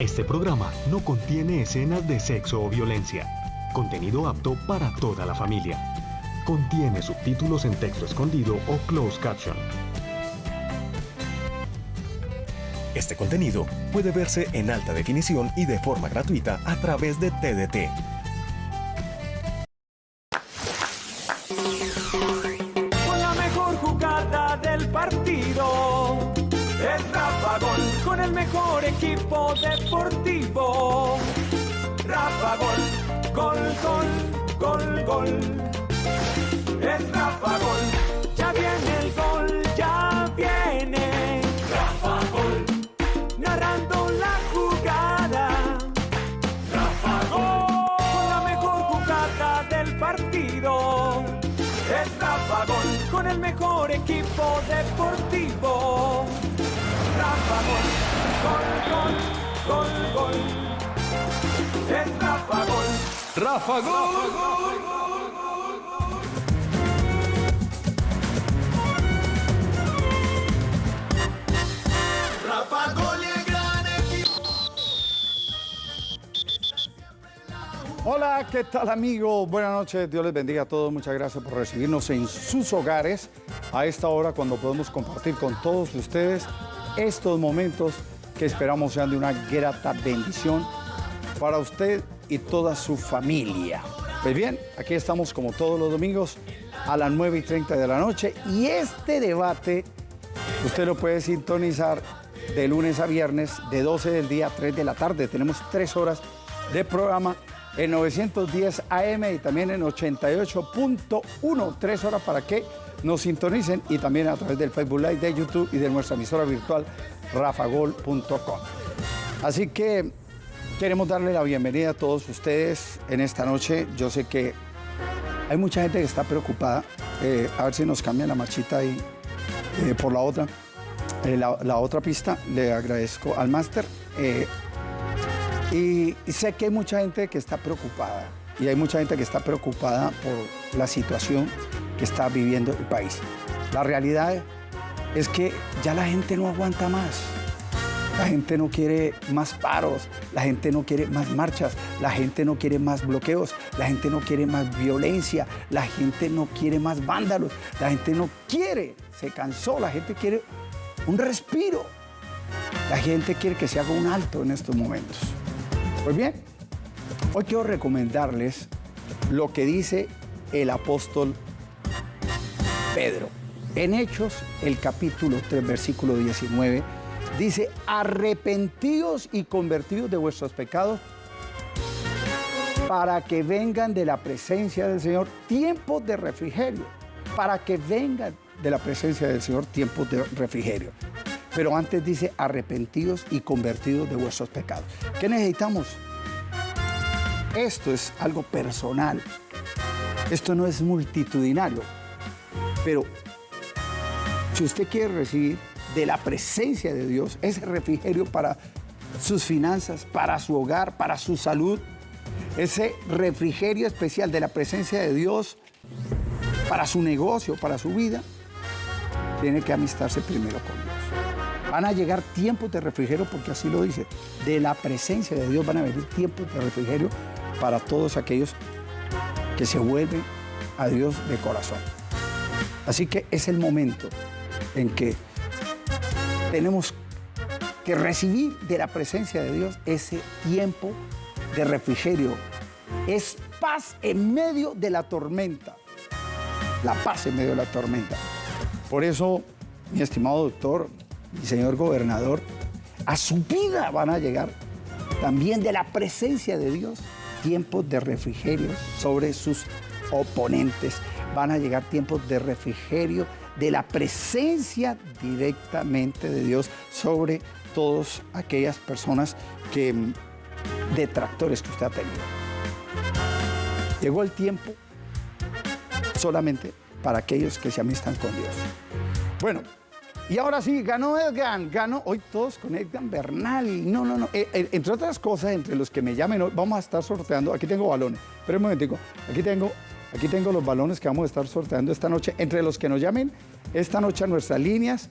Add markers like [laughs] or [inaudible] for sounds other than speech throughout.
Este programa no contiene escenas de sexo o violencia. Contenido apto para toda la familia. Contiene subtítulos en texto escondido o closed caption. Este contenido puede verse en alta definición y de forma gratuita a través de TDT. Equipo deportivo. Rafa Gol, gol, gol, gol, gol. Es Rafa Gol. Rafa Gol. Rafa Gol gran equipo. Hola, ¿qué tal amigos? Buenas noches, Dios les bendiga a todos. Muchas gracias por recibirnos en sus hogares a esta hora cuando podemos compartir con todos ustedes estos momentos que esperamos sean de una grata bendición para usted y toda su familia. Pues bien, aquí estamos como todos los domingos a las 9 y 30 de la noche y este debate usted lo puede sintonizar de lunes a viernes de 12 del día a 3 de la tarde. Tenemos tres horas de programa en 910 AM y también en 88.1, tres horas para que nos sintonicen y también a través del Facebook Live de YouTube y de nuestra emisora virtual rafagol.com. Así que queremos darle la bienvenida a todos ustedes en esta noche. Yo sé que hay mucha gente que está preocupada. Eh, a ver si nos cambian la marchita ahí eh, por la otra. Eh, la, la otra pista, le agradezco al máster. Y sé que hay mucha gente que está preocupada. Y hay mucha gente que está preocupada por la situación que está viviendo el país. La realidad es que ya la gente no aguanta más. La gente no quiere más paros, la gente no quiere más marchas, la gente no quiere más bloqueos, la gente no quiere más violencia, la gente no quiere más vándalos, la gente no quiere, se cansó, la gente quiere un respiro. La gente quiere que se haga un alto en estos momentos. Pues bien, hoy quiero recomendarles lo que dice el apóstol Pedro. En Hechos, el capítulo 3, versículo 19, dice, arrepentíos y convertidos de vuestros pecados para que vengan de la presencia del Señor tiempos de refrigerio, para que vengan de la presencia del Señor tiempos de refrigerio. Pero antes dice, arrepentidos y convertidos de vuestros pecados. ¿Qué necesitamos? Esto es algo personal. Esto no es multitudinario. Pero si usted quiere recibir de la presencia de Dios ese refrigerio para sus finanzas, para su hogar, para su salud, ese refrigerio especial de la presencia de Dios para su negocio, para su vida, tiene que amistarse primero con Dios. Van a llegar tiempos de refrigerio, porque así lo dice, de la presencia de Dios van a venir tiempos de refrigerio para todos aquellos que se vuelven a Dios de corazón. Así que es el momento en que tenemos que recibir de la presencia de Dios ese tiempo de refrigerio. Es paz en medio de la tormenta. La paz en medio de la tormenta. Por eso, mi estimado doctor, mi señor gobernador, a su vida van a llegar también de la presencia de Dios tiempos de refrigerio sobre sus oponentes. Van a llegar tiempos de refrigerio de la presencia directamente de Dios sobre todas aquellas personas que detractores que usted ha tenido. Llegó el tiempo solamente para aquellos que se amistan con Dios. Bueno, y ahora sí, ganó Edgan, ganó hoy todos con Edgan Bernal. No, no, no. Eh, eh, entre otras cosas, entre los que me llamen, hoy, vamos a estar sorteando. Aquí tengo balones. Pero un momentico. Aquí tengo, aquí tengo los balones que vamos a estar sorteando esta noche. Entre los que nos llamen esta noche a nuestras líneas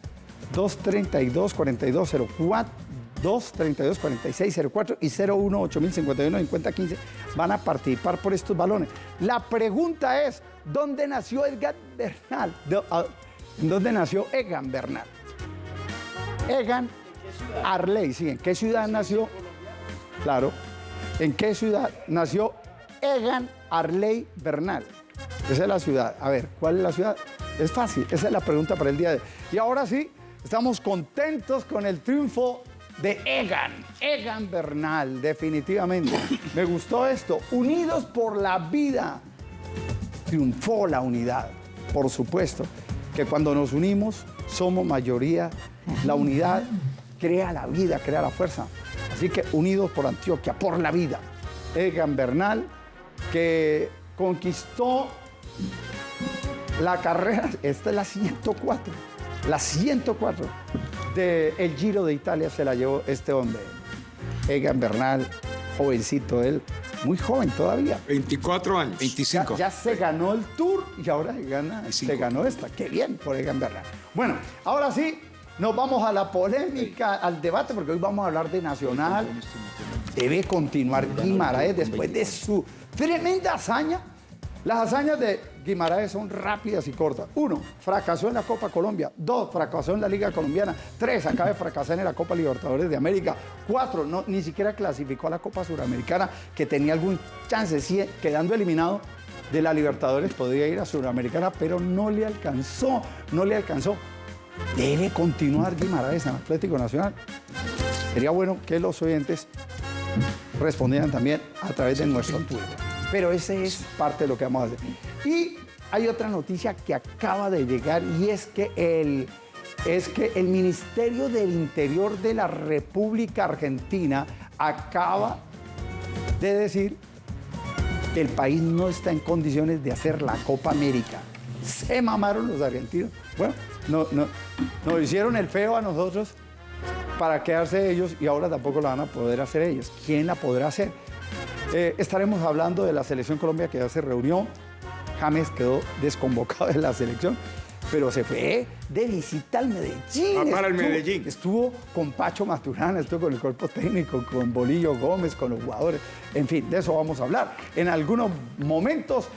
232-4204, 232-4604 y 01-8051-5015 van a participar por estos balones. La pregunta es, ¿dónde nació Edgar Bernal? Ah, ¿Dónde nació Egan Bernal? Egan Arley, sí, ¿en qué ciudad nació? Claro. ¿En qué ciudad nació Egan Arley Bernal? Esa es la ciudad. A ver, ¿cuál es la ciudad? Es fácil, esa es la pregunta para el día de hoy. Y ahora sí, estamos contentos con el triunfo de Egan, Egan Bernal, definitivamente. Me gustó esto, unidos por la vida. Triunfó la unidad, por supuesto, que cuando nos unimos somos mayoría, la unidad crea la vida, crea la fuerza. Así que unidos por Antioquia, por la vida. Egan Bernal, que conquistó la carrera, esta es la 104, la 104 del Giro de Italia se la llevó este hombre, Egan Bernal, jovencito él, muy joven todavía. 24 años. 25. Ya, ya se ganó el Tour y ahora se, gana, 25. se ganó esta. Qué bien por Egan Bernal. Bueno, ahora sí, nos vamos a la polémica, al debate, porque hoy vamos a hablar de Nacional. Debe continuar Guimaraes después de su tremenda hazaña. Las hazañas de Guimaraes son rápidas y cortas. Uno, fracasó en la Copa Colombia. Dos, fracasó en la Liga Colombiana. Tres, acaba de fracasar en la Copa Libertadores de América. Cuatro, no, ni siquiera clasificó a la Copa Suramericana, que tenía algún chance, sí, quedando eliminado de la Libertadores, podría ir a Suramericana, pero no le alcanzó, no le alcanzó. Debe continuar Guimaraes en Atlético Nacional. Sería bueno que los oyentes respondieran también a través de nuestro Twitter. Pero ese es parte de lo que vamos a hacer. Y hay otra noticia que acaba de llegar y es que el, es que el Ministerio del Interior de la República Argentina acaba de decir que el país no está en condiciones de hacer la Copa América. Se mamaron los argentinos. Bueno, no, no, nos hicieron el feo a nosotros para quedarse ellos y ahora tampoco la van a poder hacer ellos. ¿Quién la podrá hacer? Eh, estaremos hablando de la selección Colombia que ya se reunió. James quedó desconvocado de la selección, pero se fue de visita al Medellín. Ah, para el Estuvo- Medellín. Estuvo con Pacho Maturana, estuvo con el cuerpo técnico, con Bolillo Gómez, con los jugadores. En fin, de eso vamos a hablar en algunos momentos,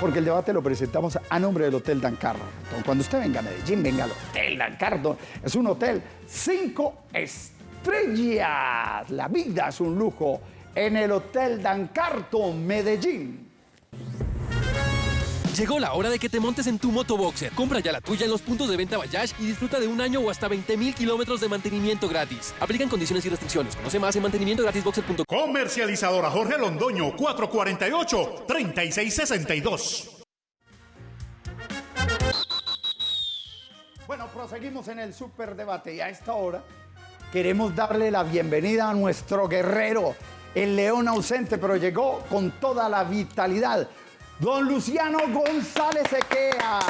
porque el debate lo presentamos a nombre del Hotel Dan Carlo. Entonces, cuando usted venga a Medellín, venga al Hotel Dan Carlo. Es un hotel cinco estrellas. La vida es un lujo en el Hotel Dan Carton, Medellín. Llegó la hora de que te montes en tu motoboxer. Compra ya la tuya en los puntos de venta Bayash y disfruta de un año o hasta 20 mil kilómetros de mantenimiento gratis. Aplican condiciones y restricciones. Conoce más en mantenimientogratisboxer.com. Comercializadora Jorge Londoño 448-3662. Bueno, proseguimos en el superdebate y a esta hora queremos darle la bienvenida a nuestro guerrero, el león ausente, pero llegó con toda la vitalidad, don Luciano González Equea.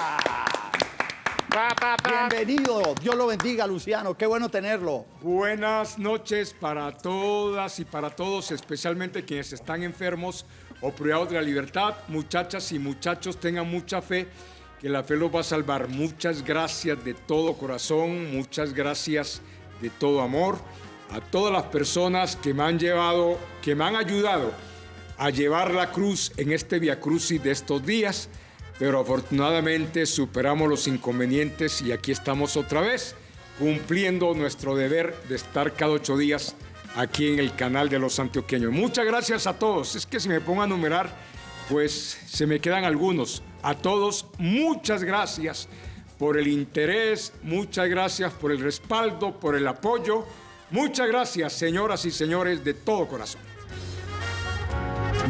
Bienvenido, Dios lo bendiga, Luciano, qué bueno tenerlo. Buenas noches para todas y para todos, especialmente quienes están enfermos o privados de la libertad. Muchachas y muchachos, tengan mucha fe, que la fe los va a salvar. Muchas gracias de todo corazón, muchas gracias de todo amor a todas las personas que me han llevado, que me han ayudado a llevar la cruz en este Via Crucis de estos días, pero afortunadamente superamos los inconvenientes y aquí estamos otra vez cumpliendo nuestro deber de estar cada ocho días aquí en el canal de los antioqueños. Muchas gracias a todos. Es que si me pongo a numerar, pues se me quedan algunos. A todos, muchas gracias por el interés, muchas gracias por el respaldo, por el apoyo. Muchas gracias, señoras y señores, de todo corazón.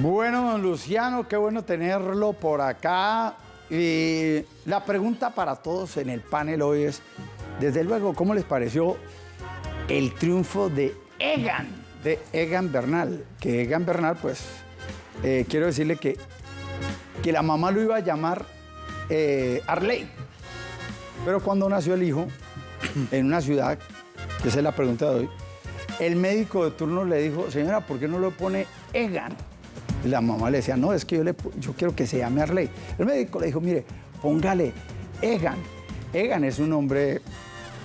Bueno, don Luciano, qué bueno tenerlo por acá. Y la pregunta para todos en el panel hoy es, desde luego, ¿cómo les pareció el triunfo de Egan, de Egan Bernal? Que Egan Bernal, pues, eh, quiero decirle que, que la mamá lo iba a llamar eh, Arley. Pero cuando nació el hijo, en una ciudad, esa es la pregunta de hoy, el médico de turno le dijo, señora, ¿por qué no lo pone Egan? Y la mamá le decía, no, es que yo, le, yo quiero que se llame Arley. El médico le dijo, mire, póngale Egan. Egan es un nombre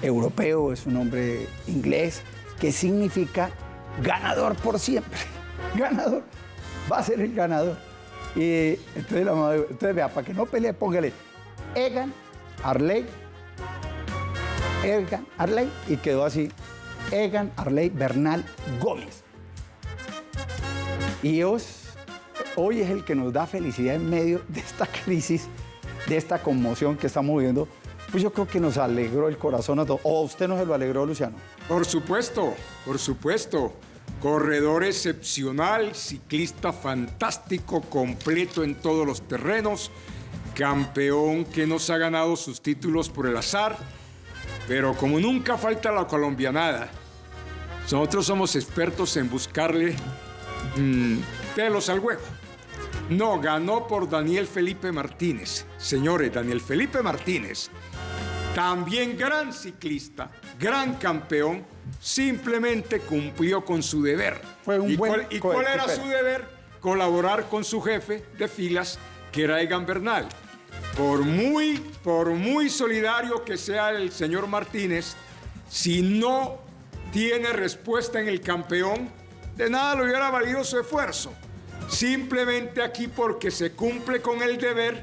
europeo, es un nombre inglés, que significa ganador por siempre. [laughs] Ganador. Va a ser el ganador. Y entonces, la mamá dijo, entonces vea, para que no pelee, póngale Egan, Arley, Egan, Arley, y quedó así. Egan, Arley, Bernal, Gómez. Y os- hoy es el que nos da felicidad en medio de esta [laughs] crisis, de esta conmoción que estamos viviendo. Pues yo creo que nos alegró el corazón a todos. ¿O usted no se lo alegró, Luciano? Por supuesto, por supuesto. Corredor excepcional, ciclista fantástico, completo en todos los terrenos, campeón que nos ha ganado sus títulos por el azar, pero como nunca falta la colombianada, nosotros somos expertos en buscarle mm, pelos al huevo. No, ganó por Daniel Felipe Martínez. Señores, Daniel Felipe Martínez, también gran ciclista, gran campeón, simplemente cumplió con su deber. Fue un ¿Y buen cuál, ¿Y cuál era su deber? Colaborar con su jefe de filas, que era Egan Bernal. Por muy, por muy solidario que sea el señor Martínez, si no tiene respuesta en el campeón, de nada le hubiera valido su esfuerzo. Simplemente aquí porque se cumple con el deber,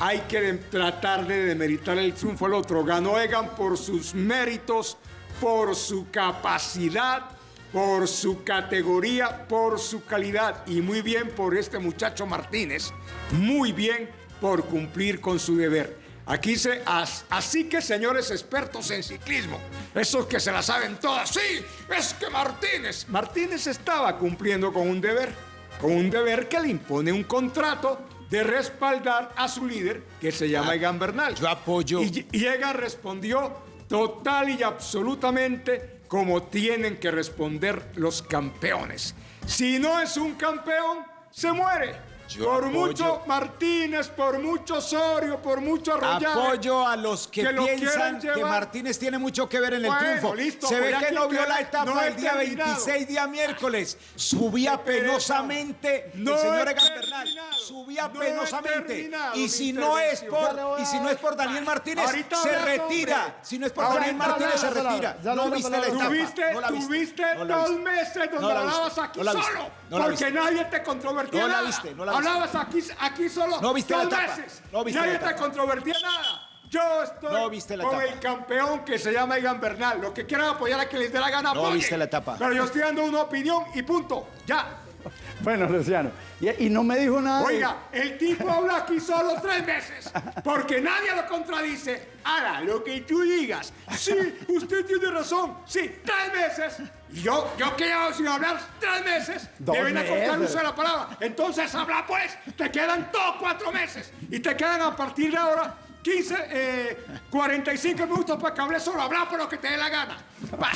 hay que tratar de demeritar el triunfo al otro. Ganó Egan por sus méritos, por su capacidad, por su categoría, por su calidad y muy bien por este muchacho Martínez, muy bien por cumplir con su deber. Aquí se, as- así que señores expertos en ciclismo, esos que se la saben todas, sí, es que Martínez, Martínez estaba cumpliendo con un deber, con un deber que le impone un contrato de respaldar a su líder, que se llama Egan Bernal. yo apoyo. Y, y Egan respondió total y absolutamente como tienen que responder los campeones. Si no es un campeón, se muere. Yo por apoyo. mucho Martínez, por mucho Osorio, por mucho Arroyave. Apoyo a los que, piensan que. Martínez tiene mucho que ver en el Bueno, triunfo. listo, Se ve que no vio la etapa no del día terminado. 26, día miércoles. Subía penosamente No el señor Egan Bernal. Subía penosamente. Y si no es por y si no es por Daniel Martínez, Ahorita se hablas, retira. hombre. Si no es por Ahorita Daniel Martínez, se retira. ya no viste la etapa. Tuviste, No la viste. tuviste No la dos meses donde No la hablabas aquí No la viste. solo. No la porque nadie te controvertía No la viste, no la viste. Hablabas aquí, aquí solo No viste la dos. No viste nadie la te controvertía nada. Yo estoy No viste la con etapa. el campeón que se llama Egan Bernal. Lo que quieran apoyar a que les dé la gana, No apoyen. viste la etapa. Pero yo estoy dando una opinión y punto. Ya. [laughs] Bueno, Luciano. Y, y no me dijo nada. de- Oiga, el tipo habla aquí solo tres meses, porque nadie lo contradice. Haga lo que tú digas. Sí, usted tiene razón. Sí, tres meses. Y yo, yo que llevo sin hablar tres meses, deben acortar uso de la palabra. Entonces habla pues, te quedan todos cuatro meses. Y te quedan a partir de ahora 15, eh, 45 minutos para que hable solo. Habla por lo que te dé la gana. Bah,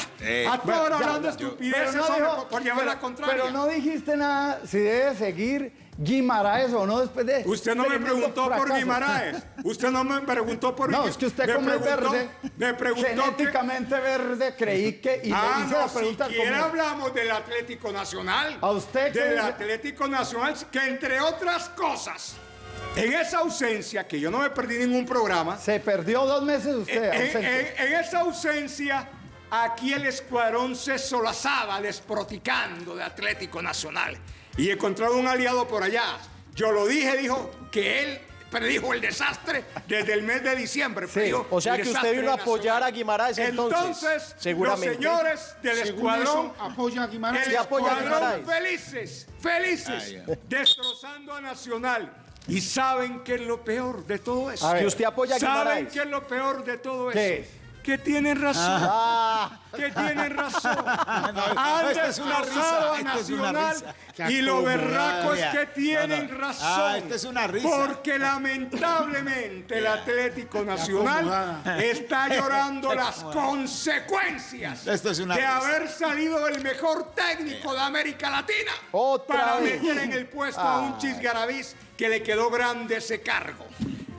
a toda hora hablando estupideces no dijo- por, por llevar pero- la contraria. Pero no dijiste nada si debe seguir Guimaraes o no después de. Usted no me preguntó por. Guimaraes. Usted no me preguntó por No, es que usted me como es preguntó- verde, Me preguntó que... genéticamente verde, creí que. Y Ah, no, pregunta siquiera como- hablamos del Atlético Nacional. A usted Del dice- Atlético Nacional, que entre otras cosas, en esa ausencia, que yo no me perdí ningún programa, Se perdió dos meses usted. en, ausente. en- en esa ausencia, aquí el escuadrón se solazaba desproticando de Atlético Nacional. Y encontrado un aliado por allá. Yo lo dije, dijo que él predijo el desastre desde el mes de diciembre. o sea que usted vino a apoyar a Guimaraes, entonces, Entonces, seguramente. los señores del escuadrón apoya a Guimaraes. el ¿Usted apoya a escuadrón Guimaraes? felices, felices, destrozando a Nacional. Y saben que es lo peor de todo eso. A ver. Que usted apoya a ¿Saben Guimaraes. qué es lo peor de todo eso? ¿Qué es? Que tienen razón. Ah, Que tienen razón. Han risa, a Nacional. Y lo berraco es que tienen no, no. razón. Ah, esto es una risa. Porque lamentablemente el Atlético Nacional está llorando las consecuencias Esto es una de risa. haber salido el mejor técnico de América Latina Otra para vez. meter en el puesto a un chisgarabiz que le quedó grande ese cargo.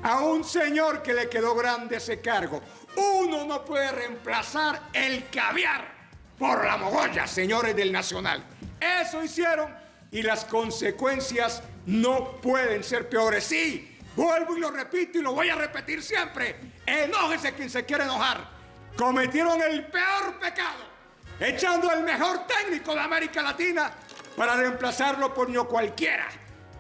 A un señor que le quedó grande ese cargo. Uno no puede reemplazar el caviar por la mogolla, señores del Nacional. Eso hicieron y las consecuencias no pueden ser peores. Sí, vuelvo y lo repito y lo voy a repetir siempre. Enójese quien se quiere enojar. Cometieron el peor pecado. echando al mejor técnico de América Latina para reemplazarlo por ño cualquiera.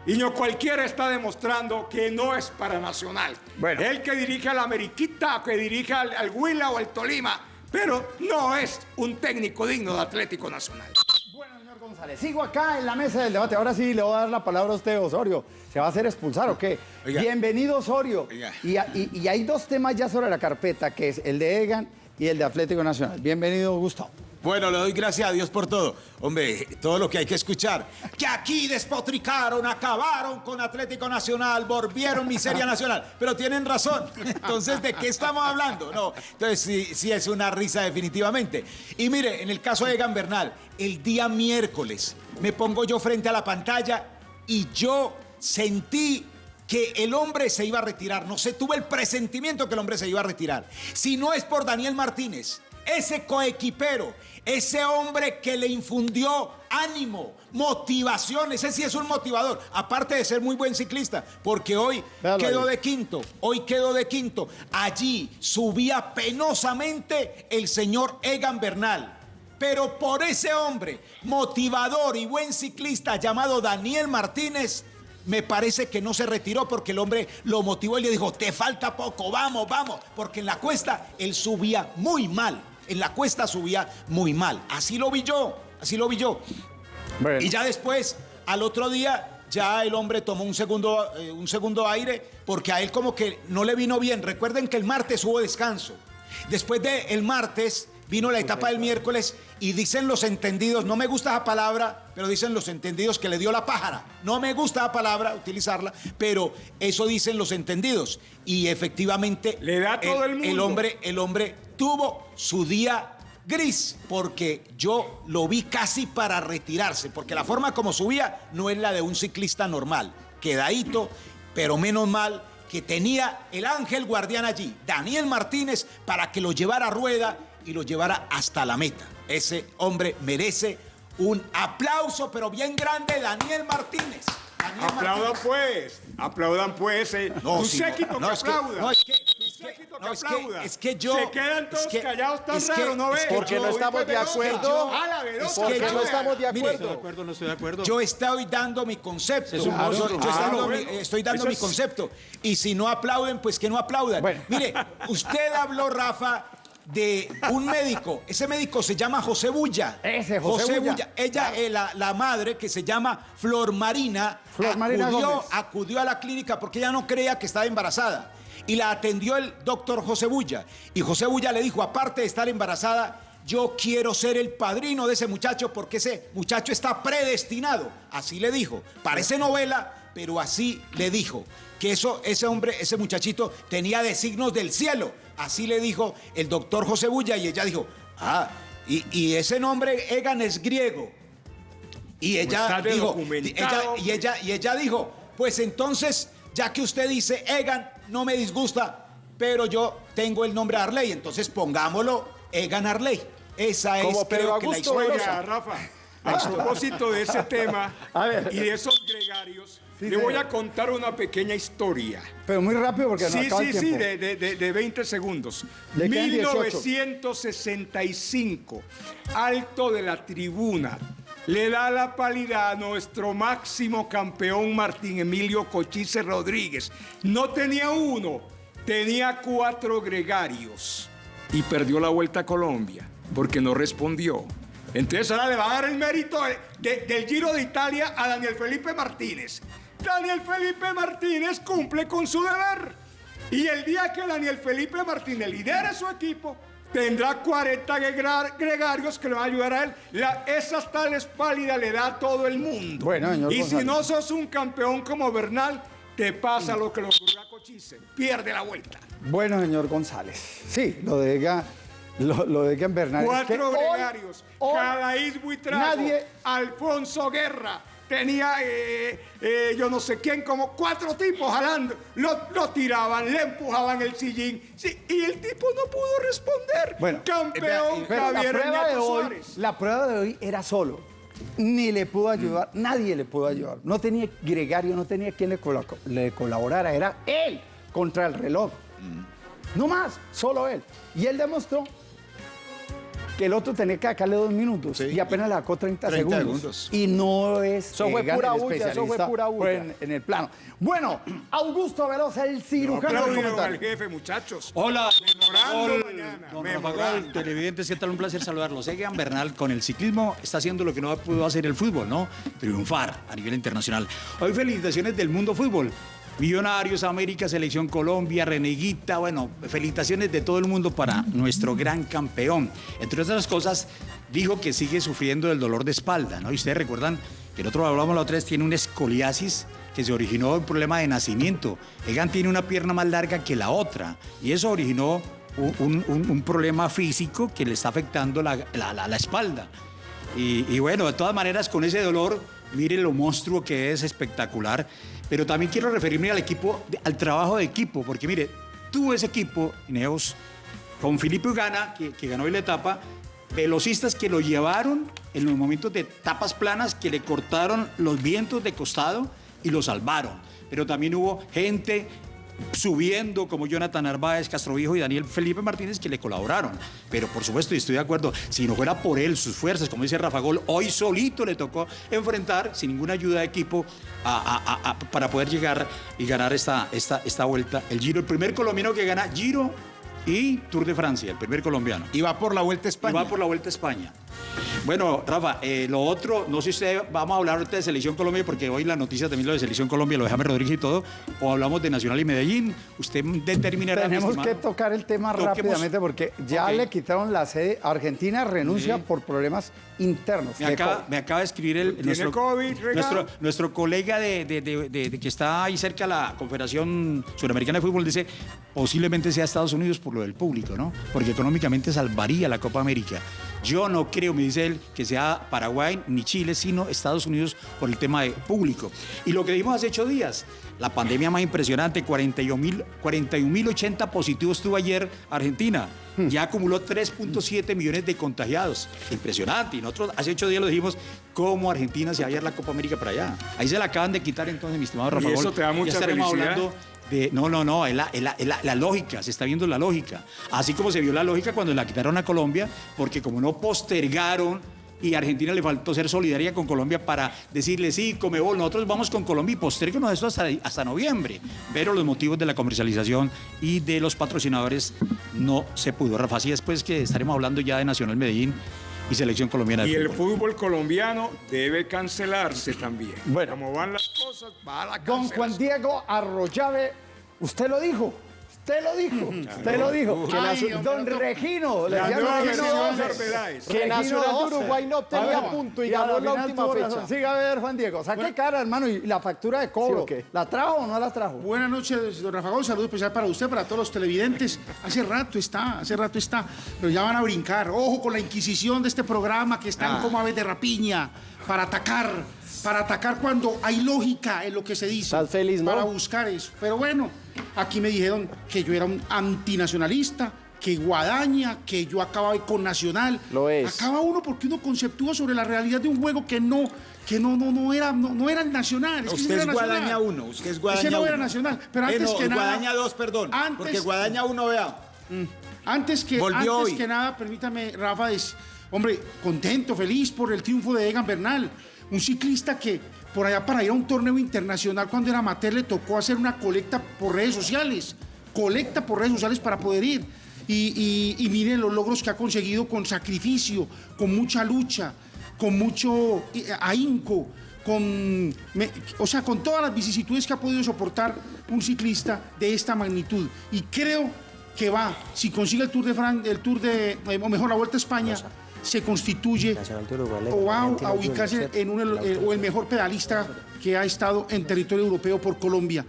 Y ño cualquiera está demostrando que no es para Nacional. Bueno. Él que dirige al Ameriquita, que dirige al, al Huila o al Tolima, pero no es un técnico digno de Atlético Nacional. Bueno, señor González, sigo acá en la mesa del debate. Ahora sí le voy a dar la palabra a usted, Osorio. ¿Se va a hacer expulsar o qué? Oiga. Bienvenido, Osorio. Y- y hay dos temas ya sobre la carpeta, que es el de Egan y el de Atlético Nacional. Bienvenido, Gustavo. Bueno, le doy gracias a Dios por todo. Hombre, todo lo que hay que escuchar. Que aquí despotricaron, acabaron con Atlético Nacional, volvieron miseria nacional. Pero tienen razón. Entonces, ¿de qué estamos hablando? No. Entonces, sí, sí es una risa definitivamente. Y mire, en el caso de Egan Bernal, el día miércoles me pongo yo frente a la pantalla y yo sentí que el hombre se iba a retirar. No sé, tuve el presentimiento que el hombre se iba a retirar. Si no es por Daniel Martínez, ese coequipero, ese hombre que le infundió ánimo, motivación, ese sí es un motivador, aparte de ser muy buen ciclista, porque hoy Véalo quedó ahí. de quinto, hoy quedó de quinto. Allí subía penosamente el señor Egan Bernal. Pero por ese hombre, motivador y buen ciclista llamado Daniel Martínez, me parece que no se retiró porque el hombre lo motivó y le dijo, te falta poco, vamos, vamos. Porque en la cuesta él subía muy mal. En la cuesta subía muy mal. Así lo vi yo, así lo vi yo. Bueno. Y ya después, al otro día, ya el hombre tomó un segundo, eh, un segundo aire porque a él como que no le vino bien. Recuerden que el martes hubo descanso. Después del el martes vino la etapa del miércoles y dicen los entendidos, no me gusta esa palabra, pero dicen los entendidos que le dio la pájara. No me gusta la palabra, utilizarla, pero eso dicen los entendidos. Y efectivamente Le da todo el el mundo. hombre, el hombre tuvo su día gris porque yo lo vi casi para retirarse, porque la forma como subía no es la de un ciclista normal, quedadito, pero menos mal que tenía el ángel guardián allí, Daniel Martínez, para que lo llevara a rueda y lo llevara hasta la meta. Ese hombre merece un aplauso, pero bien grande, Daniel Martínez. Daniel Aplaudan Martínez. pues, aplaudan pues. Eh. No, tu sí, séquito no, que aplauda. no, es que- no, que es que- aplauda. es que yo- Se quedan todos es que- callados tan es que- raros, ¿no es ves? que Porque no estamos de acuerdo. Porque no estamos de acuerdo. no estoy de acuerdo. Yo estoy dando mi concepto. Es un Yo- estoy dando, bueno. mi, estoy dando Eso mi es- concepto. Y si no aplauden, pues que no aplaudan. Bueno. Mire, usted habló, Rafa, de un médico. Ese médico se llama José Bulla. Ese, José Bulla. Ella, eh, la, la madre, que se llama Flor Marina, Flor Marina acudió, Gómez. acudió a la clínica porque ella no creía que estaba embarazada. Y la atendió el doctor José Bulla. Y José Bulla le dijo, aparte de estar embarazada, yo quiero ser el padrino de ese muchacho porque ese muchacho está predestinado. Así le dijo. Parece novela, pero así le dijo. Que eso, ese hombre, ese muchachito tenía designos del cielo. Así le dijo el doctor José Bulla y ella dijo, ah, y, y ese nombre Egan es griego. Y ella dijo, ella- y, ella, y ella dijo, pues entonces, ya que usted dice Egan, no me disgusta, pero yo tengo el nombre Arley, entonces pongámoslo Egan Arley. Esa es Como Pedro creo que la Augusto historia. Oiga, Rafa, a propósito de ese [laughs] tema A ver. y de esos gregarios, Sí, le voy a contar una pequeña historia. Pero muy rápido porque no Sí, acaba sí, el sí, tiempo. de, de- de- de 20 segundos. Le quedan 18. 1965, alto de la tribuna, le da la pálida a nuestro máximo campeón Martín Emilio Cochise Rodríguez. No tenía uno, tenía cuatro gregarios y perdió la vuelta a Colombia porque no respondió. Entonces ahora le va a dar el mérito de- de- del Giro de Italia a Daniel Felipe Martínez. Daniel Felipe Martínez cumple con su deber. Y el día que Daniel Felipe Martínez lidere su equipo, tendrá 40 gregar- gregarios que le van a ayudar a él. La- esas tales pálidas le da a todo el mundo. Bueno, señor y si no sos un campeón como Bernal, te pasa lo que le ocurrió a Cochise. Pierde la vuelta. Bueno, señor González. Sí, lo de Egan, lo, lo de Bernal. es que Cuatro hoy- gregarios. hoy Cadaís Buitrago. nadie- Alfonso Guerra. Tenía, eh, eh, yo no sé quién, como cuatro tipos jalando. Lo, lo tiraban, le empujaban el sillín. Sí, y el tipo no pudo responder. Bueno, Campeón Pero la Javier prueba, de hoy, la prueba de hoy era solo. Ni le pudo ayudar, nadie le pudo ayudar. No tenía gregario, no tenía quien le, le colaborara. Era él contra el reloj. No más, solo él. Y él demostró que el otro tenía que sacarle dos minutos y apenas le sacó 30, 30 segundos. segundos. Y no es Eso fue Egan pura bulla, eso fue pura bulla. En, en el plano. Bueno, Augusto Velosa, el cirujano al comentario. jefe, muchachos. Hola, Memorando Gol, mañana, don memorando. Televidentes, ¿qué tal? Un placer saludarlos. Egan Bernal con el ciclismo está haciendo lo que no pudo hacer el fútbol, ¿no? Triunfar a nivel internacional. Hoy felicitaciones del mundo fútbol. Millonarios, América, Selección Colombia, Reneguita, bueno, felicitaciones de todo el mundo para nuestro gran campeón. Entre otras cosas, dijo que sigue sufriendo del dolor de espalda, ¿no? Y ustedes recuerdan que el otro hablamos la otra vez, tiene una escoliasis que se originó un problema de nacimiento. Egan tiene una pierna más larga que la otra y eso originó un, problema físico que le está afectando la, la- la- espalda. Y bueno, de todas maneras, con ese dolor, miren lo monstruo que es espectacular. Pero también quiero referirme al equipo, al trabajo de equipo, porque mire, tuvo ese equipo, Ineos, con Felipe Ugana, que, que ganó hoy la etapa, velocistas que lo llevaron en los momentos de tapas planas, que le cortaron los vientos de costado y lo salvaron. Pero también hubo gente subiendo como Jonathan Narváez, Castroviejo y Daniel Felipe Martínez que le colaboraron. Pero por supuesto, y estoy de acuerdo, si no fuera por él, sus fuerzas, como dice Rafa Gol, hoy solito le tocó enfrentar sin ninguna ayuda de equipo a- a- a- a- para poder llegar y ganar esta, esta, esta vuelta. El Giro, el primer colombiano que gana Giro y Tour de Francia, el primer colombiano. Y va por la Vuelta a Y España. va por la Vuelta a España. Bueno, Rafa, eh, lo otro, no sé si usted, vamos a hablar ahorita de Selección Colombia, porque hoy la noticia también lo de Selección Colombia, lo de James Rodríguez y todo, o hablamos de Nacional y Medellín. Usted determinará. mi Tenemos estimado. que tocar el tema Toquemos. rápidamente porque ya le quitaron la sede. Argentina renuncia Sí. por problemas internos. Me acaba, COVID. me acaba de escribir el, ¿Tiene nuestro, COVID, nuestro, nuestro colega de, de- de- de- de que está ahí cerca de la Confederación Suramericana de Fútbol, dice, posiblemente sea Estados Unidos por lo del público, ¿no? Porque económicamente salvaría la Copa América. Yo no creo, me dice él, que sea Paraguay ni Chile, sino Estados Unidos por el tema de público. Y lo que dijimos hace ocho días, la pandemia más impresionante, 41.080 41.080 positivos tuvo ayer Argentina. Ya acumuló 3.7 millones de contagiados. Impresionante. Y nosotros hace ocho días lo dijimos, cómo Argentina se va a ir la Copa América para allá. Ahí se la acaban de quitar entonces, mi estimado Rafa Y eso te da Ya mucha estaremos felicidad. hablando no, no, no, es la, es es lógica, se está viendo la lógica. Así como se vio la lógica cuando la quitaron a Colombia, porque como no postergaron y a Argentina le faltó ser solidaria con Colombia para decirle, sí, Comebol, nosotros vamos con Colombia y posterguenos esto hasta, hasta noviembre. Pero los motivos de la comercialización y de los patrocinadores no se pudo. Rafa, así después que estaremos hablando ya de Nacional Medellín y Selección Colombiana de Y el Fútbol. fútbol colombiano debe cancelarse también. Bueno. Como van las cosas, va a la Don. Juan Diego Arroyave, usted lo dijo. Usted lo dijo, usted lo dijo. Ay, don Regino, le nueva Regino. Que Nacional de. Uruguay no tenía ver, punto y ganó la última fecha. razón. Siga a ver, Juan Diego. Saque cara, hermano, y la factura de cobro. ¿La trajo o no la trajo? Buenas noches, don Rafa Gol. Saludo especial para usted, para todos los televidentes. Hace rato está, hace rato está, pero ya van a brincar. Ojo con la inquisición de este programa que están como aves de rapiña para atacar, para atacar cuando hay lógica en lo que se dice. Estás feliz, ¿no? Para buscar eso. Pero bueno, aquí me dijeron que yo era un antinacionalista, que Guadaña, que yo acababa con Nacional. Lo es. Acaba uno porque uno conceptúa sobre la realidad de un juego que no, que no, no, no era, no, no era el Nacional. Usted no es era Nacional. Guadaña 1, usted es Guadaña Ese no 1. era Nacional. Pero Eh, antes no, que nada. Guadaña 2, perdón. Antes- porque Guadaña 1, vea. Antes que, Volvió antes hoy. que nada, permítame, Rafa, es, hombre, contento, feliz por el triunfo de Egan Bernal. Un ciclista que por allá para ir a un torneo internacional cuando era amateur le tocó hacer una colecta por redes sociales. Colecta por redes sociales para poder ir. Y, y- miren los logros que ha conseguido con sacrificio, con mucha lucha, con mucho eh, ahínco, con, o sea, con todas las vicisitudes que ha podido soportar un ciclista de esta magnitud. Y creo que va, si consigue el Tour de Fran, el Tour de, eh, o mejor la Vuelta a España, se constituye o va a, a ubicarse en un, el, o el mejor pedalista que ha estado en territorio europeo por Colombia.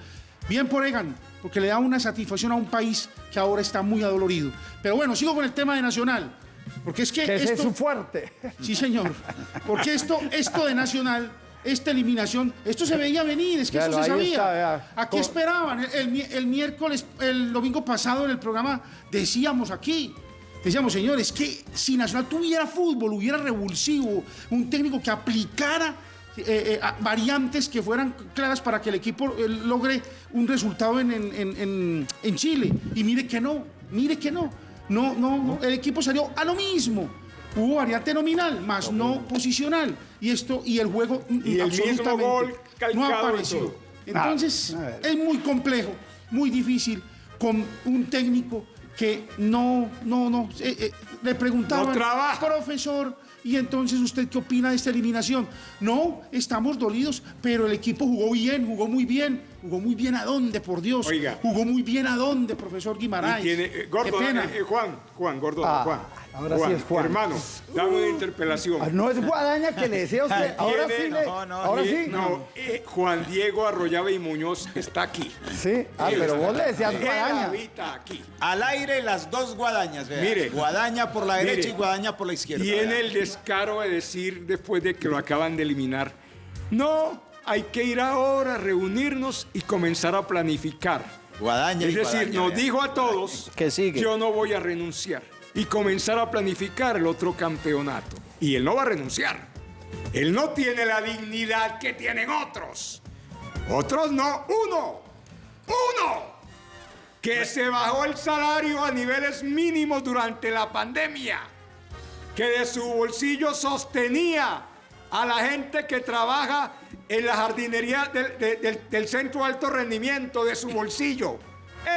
Bien por Egan, porque le da una satisfacción a un país que ahora está muy adolorido. Pero bueno, sigo con el tema de Nacional. Porque es que Que ese es esto, su fuerte. Sí, señor. Porque esto, esto de Nacional, esta eliminación, esto se veía venir, es que Ya eso lo, se sabía. está. Aquí ¿Cómo? esperaban. El, el el miércoles, el domingo pasado en el programa, decíamos aquí, decíamos, señores, que si Nacional tuviera fútbol, hubiera revulsivo, un técnico que aplicara eh, eh, variantes que fueran claras para que el equipo eh, logre un resultado en, en- en- en- Chile. Y mire que no, mire que no. No, no, no, el equipo salió a lo mismo. Hubo variante nominal, más no posicional. Y esto, y el juego mm, Y el mismo absolutamente gol no apareció. Entonces, Ah, es muy complejo, muy difícil, con un técnico que no, no, no, eh, eh, le preguntaban, No profesor, y entonces usted qué opina de esta eliminación? No, estamos dolidos, pero el equipo jugó bien, jugó muy bien, jugó muy bien a dónde, por Dios, Oiga. jugó muy bien a dónde, profesor Y Guimaraes. tiene, eh, gordo, Qué pena. eh, eh, Juan, Juan, gordo, Ah, Juan. Ahora sí es Juan. Hermano, dame una interpelación. Ah, No es guadaña que le decía a usted. [laughs] Ahora sí le. no, no, ahora Eh, sí. No, eh, Juan Diego Arroyave y Muñoz está aquí. Sí. Ah, pero vos le decías Él guadaña. habita aquí. Al aire las dos guadañas, vea. Mire. Guadaña por la derecha Mire. y guadaña por la izquierda. Tiene el descaro de decir después de que lo acaban de eliminar, no, hay que ir ahora a reunirnos y comenzar a planificar. Guadaña Es y decir, guadaña, nos vea. dijo a todos Que sigue. yo no voy a renunciar y comenzar a planificar el otro campeonato. Y él no va a renunciar. Él no tiene la dignidad que tienen otros. Otros no. Uno. Uno. Que se bajó el salario a niveles mínimos durante la pandemia. Que de su bolsillo sostenía a la gente que trabaja en la jardinería del, de- del- del centro de alto rendimiento de su bolsillo.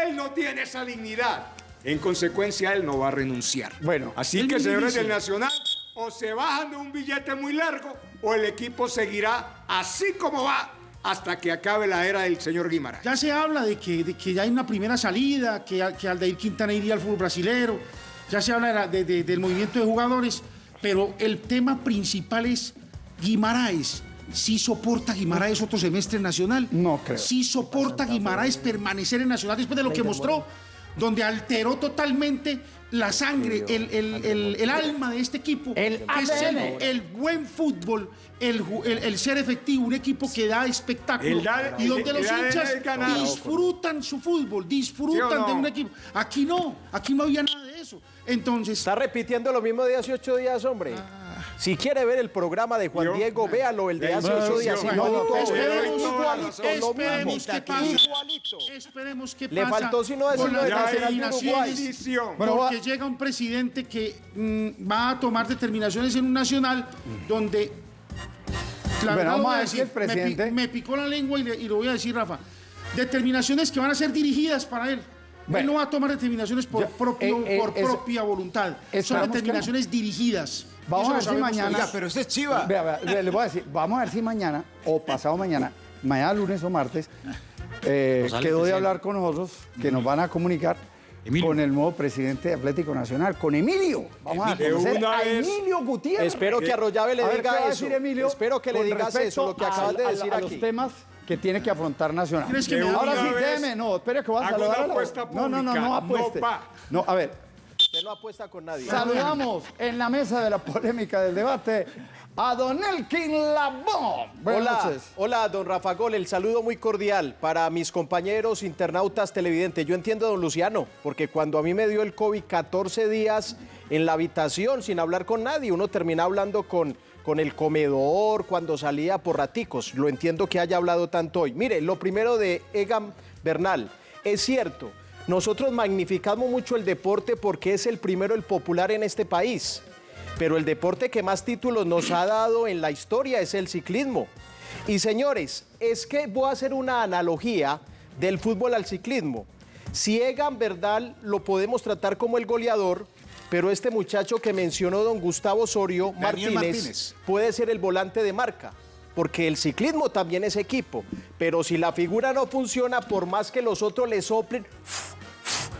Él no tiene esa dignidad. En consecuencia, él no va a renunciar. Bueno, Así que, señores del Nacional, o se bajan de un billete muy largo, o el equipo seguirá así como va hasta que acabe la era del señor Guimaraes. Ya se habla de que, de que ya hay una primera salida, que, que Aldair Quintana iría al fútbol brasilero, ya se habla de la- de- de- del movimiento de jugadores, pero el tema principal es Guimaraes. ¿Sí soporta Guimaraes otro semestre en Nacional? No creo. ¿Sí soporta Guimaraes permanecer en Nacional después de lo que mostró? Donde alteró totalmente la sangre, el, el- el- el alma de este equipo. El que es el, buen fútbol, el, ju- el- el ser efectivo, un equipo que da espectáculo y donde el- los hinchas disfrutan su fútbol, disfrutan ¿Sí o no? de un equipo. Aquí no, aquí no había nada de eso. Entonces, Está repitiendo lo mismo de hace ocho días, hombre. Si quiere ver el programa de Juan Diego, véalo, el de hace ocho días. Igualito, esperemos, igualito. Igualito. esperemos qué Le faltó sino con decirlo de Nacional porque llega un presidente que mm, va a tomar determinaciones en un nacional donde vamos a si decir, el presidente- me, pi- me picó la lengua y, le- y lo voy a decir, Rafa. Determinaciones que van a ser dirigidas para él. él no va a tomar determinaciones por, Ya, propio, eh, por es- propia voluntad. Son que no. determinaciones dirigidas. Vamos a ver si mañana-. Oiga, pero usted es chiva. Vea, vea, le- le voy a decir, vamos a ver si mañana o pasado mañana, mañana lunes o martes, eh, No quedó de hablar con nosotros, que nos van a comunicar Emilio. con el nuevo presidente de Atlético Nacional, con Emilio. Vamos Emilio. a conocer De una a vez. Emilio Gutiérrez. Espero que Arroyave le A ver, ¿qué diga eso. decir Emilio Espero que le digas eso, lo que acabas de decir a aquí. los temas que tiene que afrontar Nacional. ¿Crees que De me una va a Ahora sí, déjeme, no, espere que voy a saludar a la- No, no, no, no no apueste. va. No, a ver, Usted no apuesta con nadie. saludamos en la mesa de la polémica del debate a Don Elkin Labón. Buenas Hola, noches. hola, don Rafa Gol, el saludo muy cordial para mis compañeros internautas televidentes. Yo entiendo, don Luciano, porque cuando a mí me dio el COVID 14 días en la habitación sin hablar con nadie, uno termina hablando con, con el comedor, cuando salía por raticos. Lo entiendo que haya hablado tanto hoy. Mire, lo primero de Egan Bernal, es cierto, nosotros magnificamos mucho el deporte porque es el primero, el popular en este país. Pero el deporte que más títulos nos ha dado en la historia es el ciclismo. Y señores, es que voy a hacer una analogía del fútbol al ciclismo. Si Egan Bernal lo podemos tratar como el goleador, pero este muchacho que mencionó don Gustavo Osorio Martínez, Martínez. puede ser el volante de marca. Porque el ciclismo también es equipo. Pero si la figura no funciona, por más que los otros le soplen,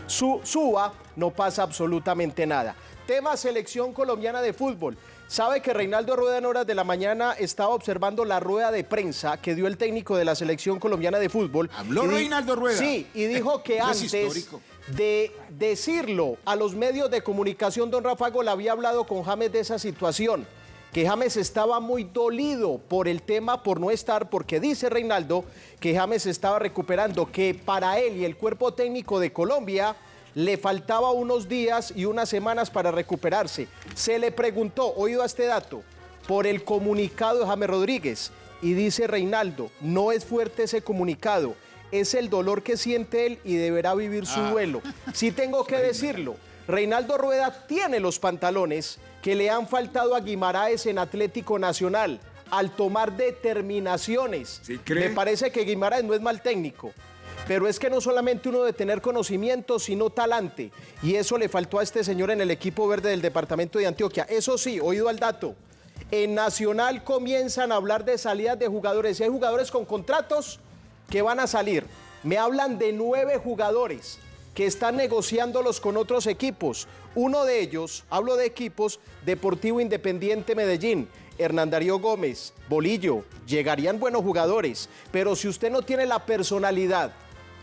su, suba, no pasa absolutamente nada. Tema selección colombiana de fútbol. Sabe que Reinaldo Rueda en horas de la mañana estaba observando la rueda de prensa que dio el técnico de la selección colombiana de fútbol. ¿Habló Reinaldo Rueda? Sí, y dijo [laughs] que antes de decirlo a los medios de comunicación, don Rafa Gol había hablado con James de esa situación, que James estaba muy dolido por el tema, por no estar, porque dice Reinaldo que James estaba recuperando, que para él y el cuerpo técnico de Colombia le faltaba unos días y unas semanas para recuperarse. Se le preguntó, oído a este dato, por el comunicado de James Rodríguez. Y dice Reinaldo, no es fuerte ese comunicado, es el dolor que siente él y deberá vivir su duelo. Sí tengo que [laughs] decirlo, Reinaldo Rueda tiene los pantalones que le han faltado a Guimaraes en Atlético Nacional al tomar determinaciones. cree? Me parece que Guimaraes no es mal técnico. Pero es que no solamente uno de tener conocimiento, sino talante. Y eso le faltó a este señor en el equipo verde del departamento de Antioquia. Eso sí, oído al dato. En Nacional comienzan a hablar de salidas de jugadores. Y hay jugadores con contratos que van a salir. Me hablan de nueve jugadores que están negociándolos con otros equipos. Uno de ellos, hablo de equipos, Deportivo Independiente Medellín, Hernán Darío Gómez, Bolillo, llegarían buenos jugadores, pero si usted no tiene la personalidad,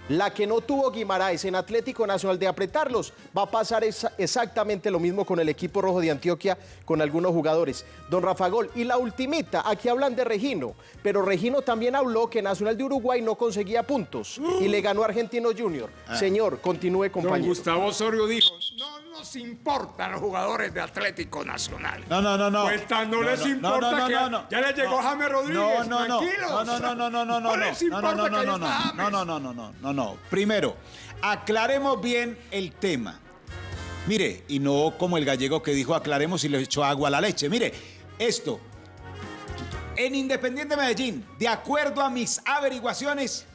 la que no tuvo Guimaraes en Atlético Nacional de apretarlos, va a pasar esa- exactamente lo mismo con el equipo rojo de Antioquia, con algunos jugadores. Don Rafa Gol, y la ultimita, aquí hablan de Regino, pero Regino también habló que Nacional de Uruguay no conseguía puntos y le ganó a Argentino Junior. Ah. Señor, continúe Don compañero. Gustavo Osorio dijo, no nos importan los jugadores de Atlético Nacional. No, no, no, no. Pues tan no, No, les no, importa que ya les llegó. James Rodríguez, No, no, no. tranquilos. No, no, no, no, no, no, no. les importa no, que no, no, no, no, no, no, no. Primero, aclaremos bien el tema. Mire, y no como el gallego que dijo aclaremos y le echó agua a la leche. Mire, esto, en Independiente Medellín, de acuerdo a mis averiguaciones,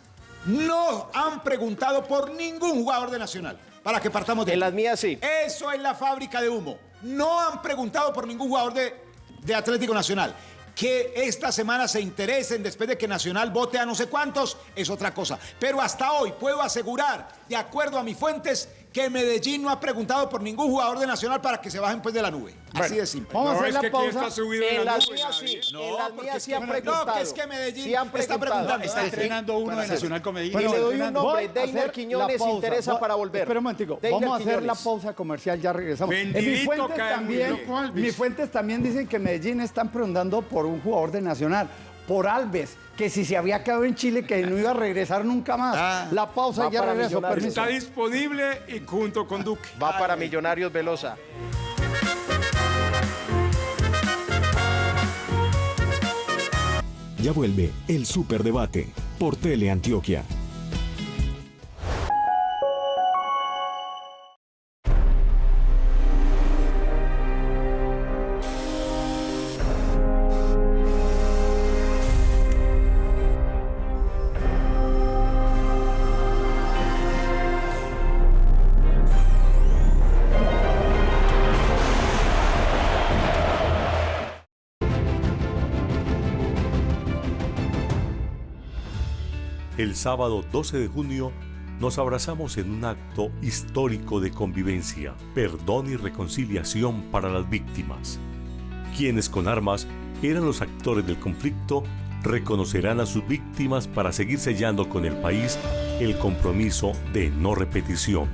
no han preguntado por ningún jugador de Nacional. Para que partamos de En las mías sí. Eso es la fábrica de humo. No han preguntado por ningún jugador de, de Atlético Nacional. Que esta semana se interesen después de que Nacional vote a no sé cuántos es otra cosa. Pero hasta hoy puedo asegurar, de acuerdo a mis fuentes, que Medellín no ha preguntado por ningún jugador de Nacional para que se bajen pues de la nube. Así de simple. vamos a No, hacer es la que ¿quién pausa. está subido en En la las nube, mías sí, en las mías es sí que- han no, preguntado. que es que Medellín Sí han está preguntado. preguntando. Está entrenando uno de Nacional con Medellín. Y le doy un nombre, Deiner Quiñones, interesa para volver. Espera un momentico, vamos a hacer la pausa comercial, ya regresamos. En mis Bendito fuentes también, mis fuentes también dicen que Medellín están preguntando por un jugador de Nacional, por Alves, que si se había quedado en Chile que no iba a regresar nunca más. Ah. la pausa ya permiso. Está disponible y junto con Duque. Va para Millonarios Velosa. Ya vuelve el Superdebate por Teleantioquia. El sábado 12 de junio nos abrazamos en un acto histórico de convivencia, perdón y reconciliación para las víctimas. Quienes con armas eran los actores del conflicto reconocerán a sus víctimas para seguir sellando con el país el compromiso de no repetición.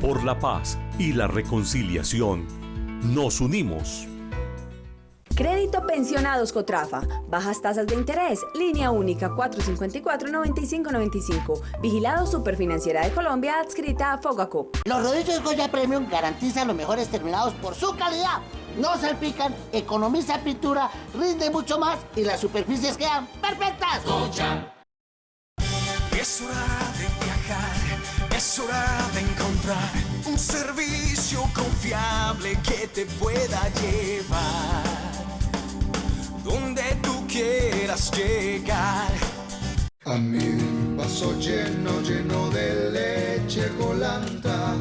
Por la paz y la reconciliación, nos unimos. Crédito Pensionados Cotrafa. Bajas tasas de interés. Línea única 454-9595. Vigilado Superfinanciera de Colombia adscrita a Fogaco. Los rodillos Goya Premium garantizan los mejores terminados por su calidad. No salpican, economiza pintura, rinde mucho más y las superficies quedan perfectas. Es hora de viajar, es hora de encontrar un servicio confiable que te pueda llevar donde tú quieras llegar. A mi vaso lleno, lleno de leche colanta,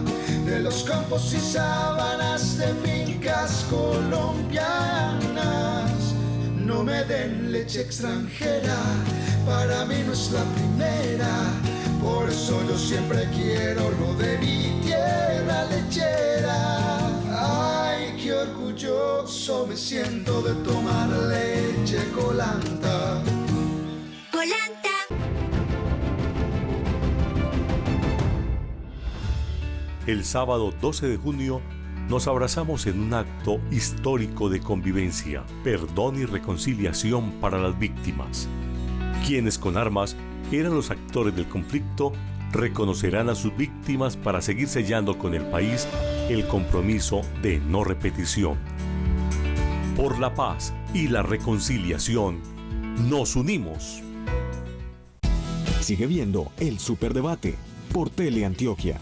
de los campos y sábanas de fincas colombianas. No me den leche extranjera, para mí no es la primera. Por eso yo siempre quiero lo de mi tierra lechera. Ay, qué orgulloso me siento El sábado 12 de junio nos abrazamos en un acto histórico de convivencia, perdón y reconciliación para las víctimas. Quienes con armas eran los actores del conflicto reconocerán a sus víctimas para seguir sellando con el país el compromiso de no repetición. Por la paz y la reconciliación, nos unimos. Sigue viendo el Superdebate por Teleantioquia.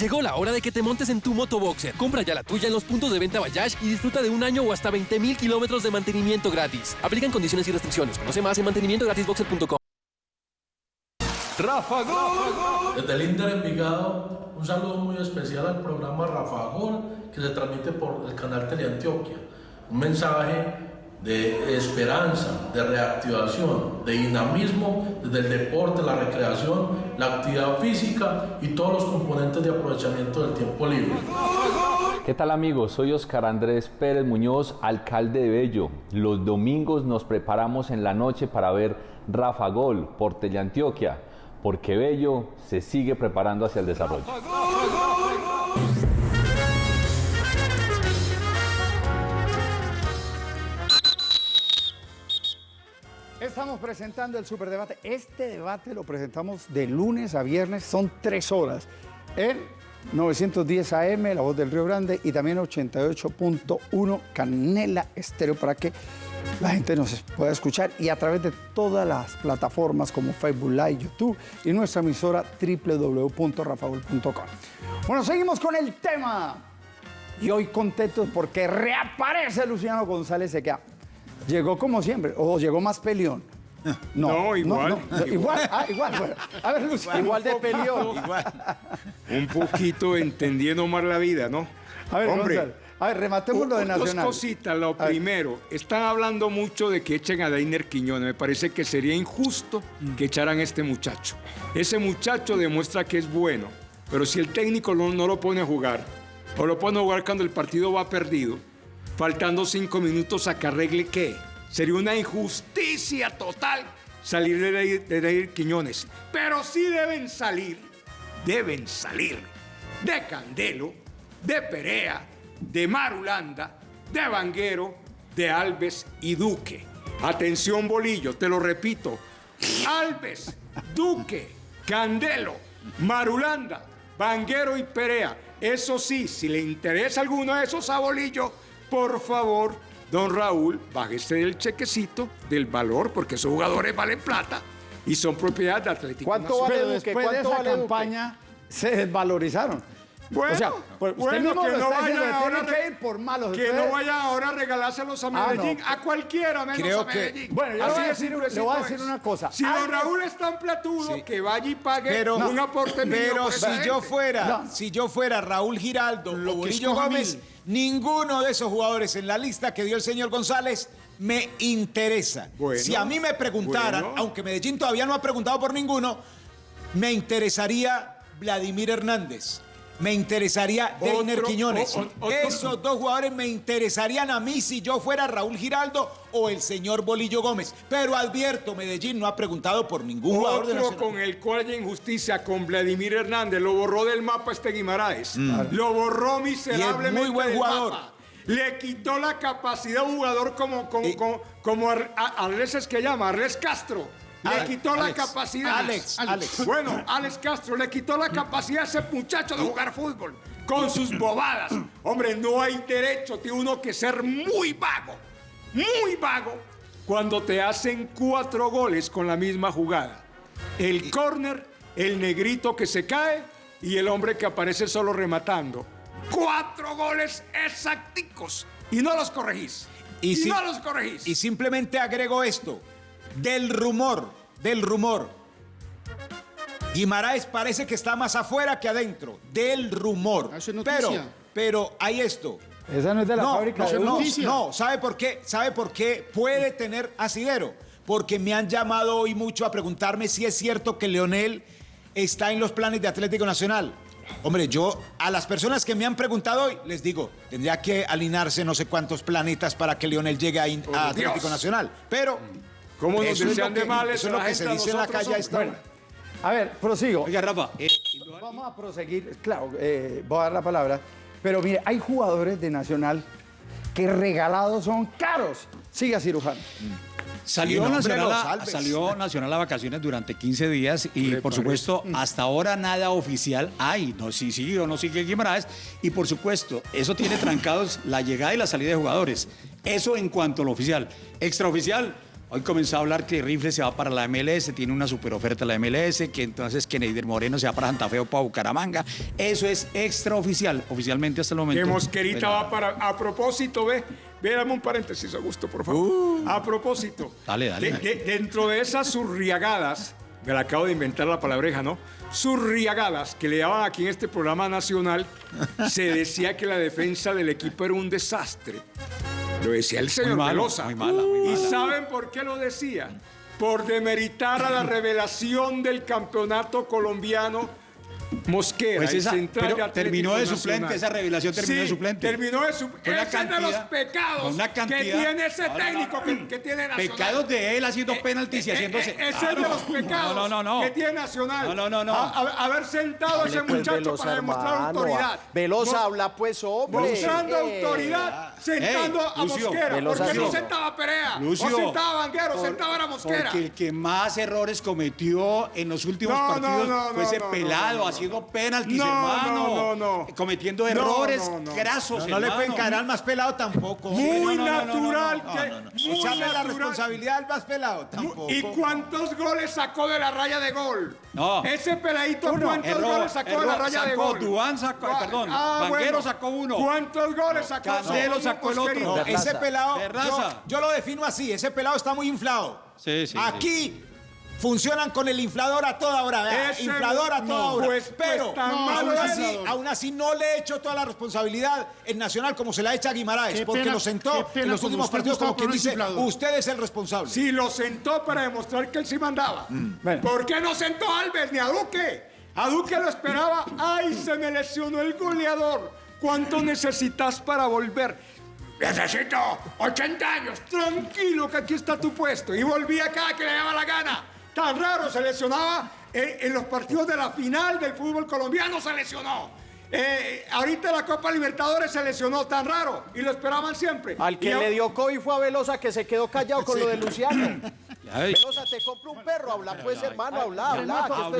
Llegó la hora de que te montes en tu motoboxer. Compra ya la tuya en los puntos de venta Bayash y disfruta de un año o hasta 20 mil kilómetros de mantenimiento gratis. Aplican condiciones y restricciones. Conoce más en mantenimientogratisboxer.com. Rafa Gol. Desde el Inter Envigado, un saludo muy especial al programa Rafa Gol, que se transmite por el canal Teleantioquia. Un mensaje de esperanza, de reactivación, de dinamismo desde el deporte, la recreación, la actividad física y todos los componentes de aprovechamiento del tiempo libre. ¿Qué tal amigos? Soy Oscar Andrés Pérez Muñoz, alcalde de Bello. Los domingos nos preparamos en la noche para ver Rafa Gol por Teleantioquia, porque Bello se sigue preparando hacia el desarrollo. Estamos presentando el superdebate. Este debate lo presentamos de lunes a viernes, son tres horas. En 910 AM, La Voz del Río Grande, y también 88.1 Canela Estéreo para que la gente nos pueda escuchar y a través de todas las plataformas como Facebook Live, YouTube y nuestra emisora www.rafaul.com. Bueno, seguimos con el tema. Y hoy contentos porque reaparece Luciano González Sequea. Llegó como siempre, o llegó más peleón. No, igual. igual, ah, igual. bueno. A ver, Luciano. Igual de peleón. Un poquito entendiendo más la vida, ¿no? A ver, Hombre, Gonzalo, a ver, rematemos lo de Dos Nacional. cositas. Lo A ver. primero, están hablando mucho de que echen a Dainer Quiñones. Me parece que sería injusto que echaran a este muchacho. Ese muchacho demuestra que es bueno, pero si el técnico no, no lo pone a jugar, o lo pone a jugar cuando el partido va perdido, faltando cinco minutos a que arregle qué, sería una injusticia total salir de Dainer Quiñones. Pero sí deben salir, deben salir de Candelo, de Perea, de Marulanda, de Vanguero, de Alves y Duque. Atención, Bolillo, te lo repito. Alves, Duque, Candelo, Marulanda, Vanguero y Perea. Eso sí, si le interesa alguno de esos a Bolillo, por favor, don Raúl, bájese del chequecito del valor, porque esos jugadores valen plata y son propiedad de Atlético ¿Cuánto Nacional. vale Después de esa campaña se desvalorizaron. Bueno, o sea, pues usted bueno, mismo que lo no está vayan diciendo, ahora tienen re- que ir por malos. Que Ustedes- no vayan ahora a regalárselos a Ah, no. Medellín, a cualquiera menos Creo a que- Medellín. Bueno, yo le voy a de decir- simplecito le voy a decir es. una cosa. Si don Raúl es tan platudo, que vaya y pague Pero, un aporte mío pero si yo fuera, No. si yo fuera Raúl Giraldo o Bolillo escoja Gómez, mil. ninguno de esos jugadores en la lista que dio el señor González me interesa. Bueno, si a mí me preguntaran, bueno. aunque Medellín todavía no ha preguntado por ninguno, me interesaría Vladimir Hernández. Me interesaría Deiner Quiñones. o- o- otro- Esos dos jugadores me interesarían a mí si yo fuera Raúl Giraldo o el señor Bolillo Gómez. Pero advierto, Medellín no ha preguntado por ningún jugador de Otro Nacional. con el cual hay injusticia, con Vladimir Hernández, lo borró del mapa este Guimaraes. Mm. Lo borró miserablemente. Y es muy buen del jugador. mapa. Le quitó la capacidad a un jugador como, como, como, como Ar- a- Arles es que llama, Arles Castro. Le Alex, quitó la capacidad. Alex, Alex. Bueno, Alex Castro le quitó la capacidad a ese muchacho de jugar fútbol. Con sus bobadas. Hombre, no hay derecho. Tiene uno que ser muy vago. Muy vago. Cuando te hacen cuatro goles con la misma jugada. El córner, el negrito que se cae y el hombre que aparece solo rematando. Cuatro goles exacticos. Y no los corregís. Y, si- no los corregís. Y simplemente agrego esto. Del rumor, del rumor. Guimaraes parece que está más afuera que adentro. Del rumor. Ah, eso es noticia. pero, pero hay esto. Esa no es de la no, fábrica no, de no, no, ¿sabe por qué? ¿Sabe por qué puede tener asidero? Porque me han llamado hoy mucho a preguntarme si es cierto que Leonel está en los planes de Atlético Nacional. Hombre, yo a las personas que me han preguntado hoy les digo, tendría que alinearse no sé cuántos planetas para que Leonel llegue a, Atlético Dios. Nacional. Pero ¿Cómo nos eso es lo desean de que- males eso es lo que se dice en la calle hombre? hora. A ver, prosigo. Oiga, Rafa, eh, Vamos a proseguir. Claro, eh, voy a dar la palabra. Pero mire, hay jugadores de Nacional que regalados son caros. Siga, cirujano. Salió, Sí, Nacional a, salió Nacional a vacaciones durante 15 días y por supuesto hasta ahora nada oficial hay, no si sigue o no sigue Guimaraes y por supuesto eso tiene trancados la llegada y la salida de jugadores. Eso en cuanto a lo oficial. Extraoficial, Hoy comenzó a hablar que Rifle se va para la MLS, tiene una super oferta la MLS, que entonces que Neider Moreno se va para Santa Fe o para Bucaramanga. Eso es extraoficial, oficialmente hasta el momento. Que Mosquerita Pero- va para. A propósito, ve. Ve, dame un paréntesis, Augusto, por favor. a propósito. Dale, dale. de- de- dentro de esas surriagadas, me la acabo de inventar la palabreja, ¿no? Surriagadas que le daban aquí en este programa nacional, se decía que la defensa del equipo era un desastre. Lo decía el señor Muy malo, Velosa. muy mala, muy ¿Y saben por qué lo decía? Por demeritar a la revelación del campeonato colombiano Mosquera, Pues el esa- central pero de terminó de suplente, Nacional. esa revelación terminó Sí, de suplente. terminó de suplente. Una Ese es de los cantidad- pecados una que cantidad- tiene ese No, no, no, técnico que, que tiene Nacional. Pecados de él haciendo penaltis y Eh, haciéndose. eh, ese es de los pecados No, no, no, no. que tiene Nacional. No, no, no, no. A- a- haber sentado a ese pues, muchacho para demostrar hermano. autoridad. Velosa, Mos- habla pues, hombre. Mostrando Eh. autoridad, sentando Ey, a Lucio, Mosquera. Velosa, ¿Por qué no sentaba a Perea? Lucio, o sentaba a Vanguero, por- sentaba a Mosquera. Porque el que más errores cometió en los últimos No, no, partidos no, fue no, ese no, no, pelado no, no. haciendo penaltis, No, hermano. no, no, no. Cometiendo errores no, no. grasos, No, no le pueden caer al más pelado tampoco. Muy natural que. Echarle la responsabilidad al más pelado tampoco. ¿Y cuántos goles sacó de la raya de gol? No. Ese peladito, Uno. ¿cuántos Error, goles sacó de la error. raya de Sacó, gol? Duván sacó- Ah, perdón, ah, bueno. sacó uno. ¿Cuántos goles sacó? Candelo Solo sacó el otro. Ese pelado, yo lo defino así, ese pelado está muy inflado. Sí, sí, Aquí funcionan con el inflador a toda hora, Ese- inflador a toda hora. pues- pues pero aún, así, aún así no le echo toda la responsabilidad en Nacional como se la echa a Guimaraes, Qué porque pena- lo sentó en los últimos partidos como quien dice, inflador. usted es el responsable. Sí, lo sentó para demostrar que él sí mandaba. Bueno. ¿Por qué no sentó a Alves ni a Duque? A Duque lo esperaba. ¡Ay, se me lesionó el goleador! ¿Cuánto necesitas para volver? Necesito 80 años. Tranquilo, que aquí está tu puesto. Y volvía cada que le daba la gana. Tan raro, se lesionaba en, en los partidos de la final del fútbol colombiano, se lesionó. Eh, ahorita la Copa Libertadores se lesionó tan raro y lo esperaban siempre. Al que Y le dio COVID fue a Velosa que se quedó callado con lo de Luciano. [laughs] Ay. Velosa, te compro un perro, habla pues, hermano, habla, habla,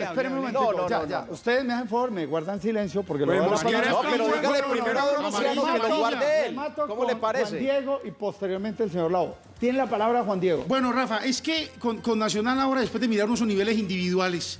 Espérenme un no, ya, ya. Ustedes me hacen favor, me guardan silencio porque lo Pues voy a pasar. No, pero muy dígale bueno, primero a don no, Luciano no, que lo guarde él. ¿Cómo le parece? Juan Diego y posteriormente el señor Lau. Tiene la palabra Juan Diego. Bueno, Rafa, es que con, con Nacional ahora, después de mirar unos niveles individuales,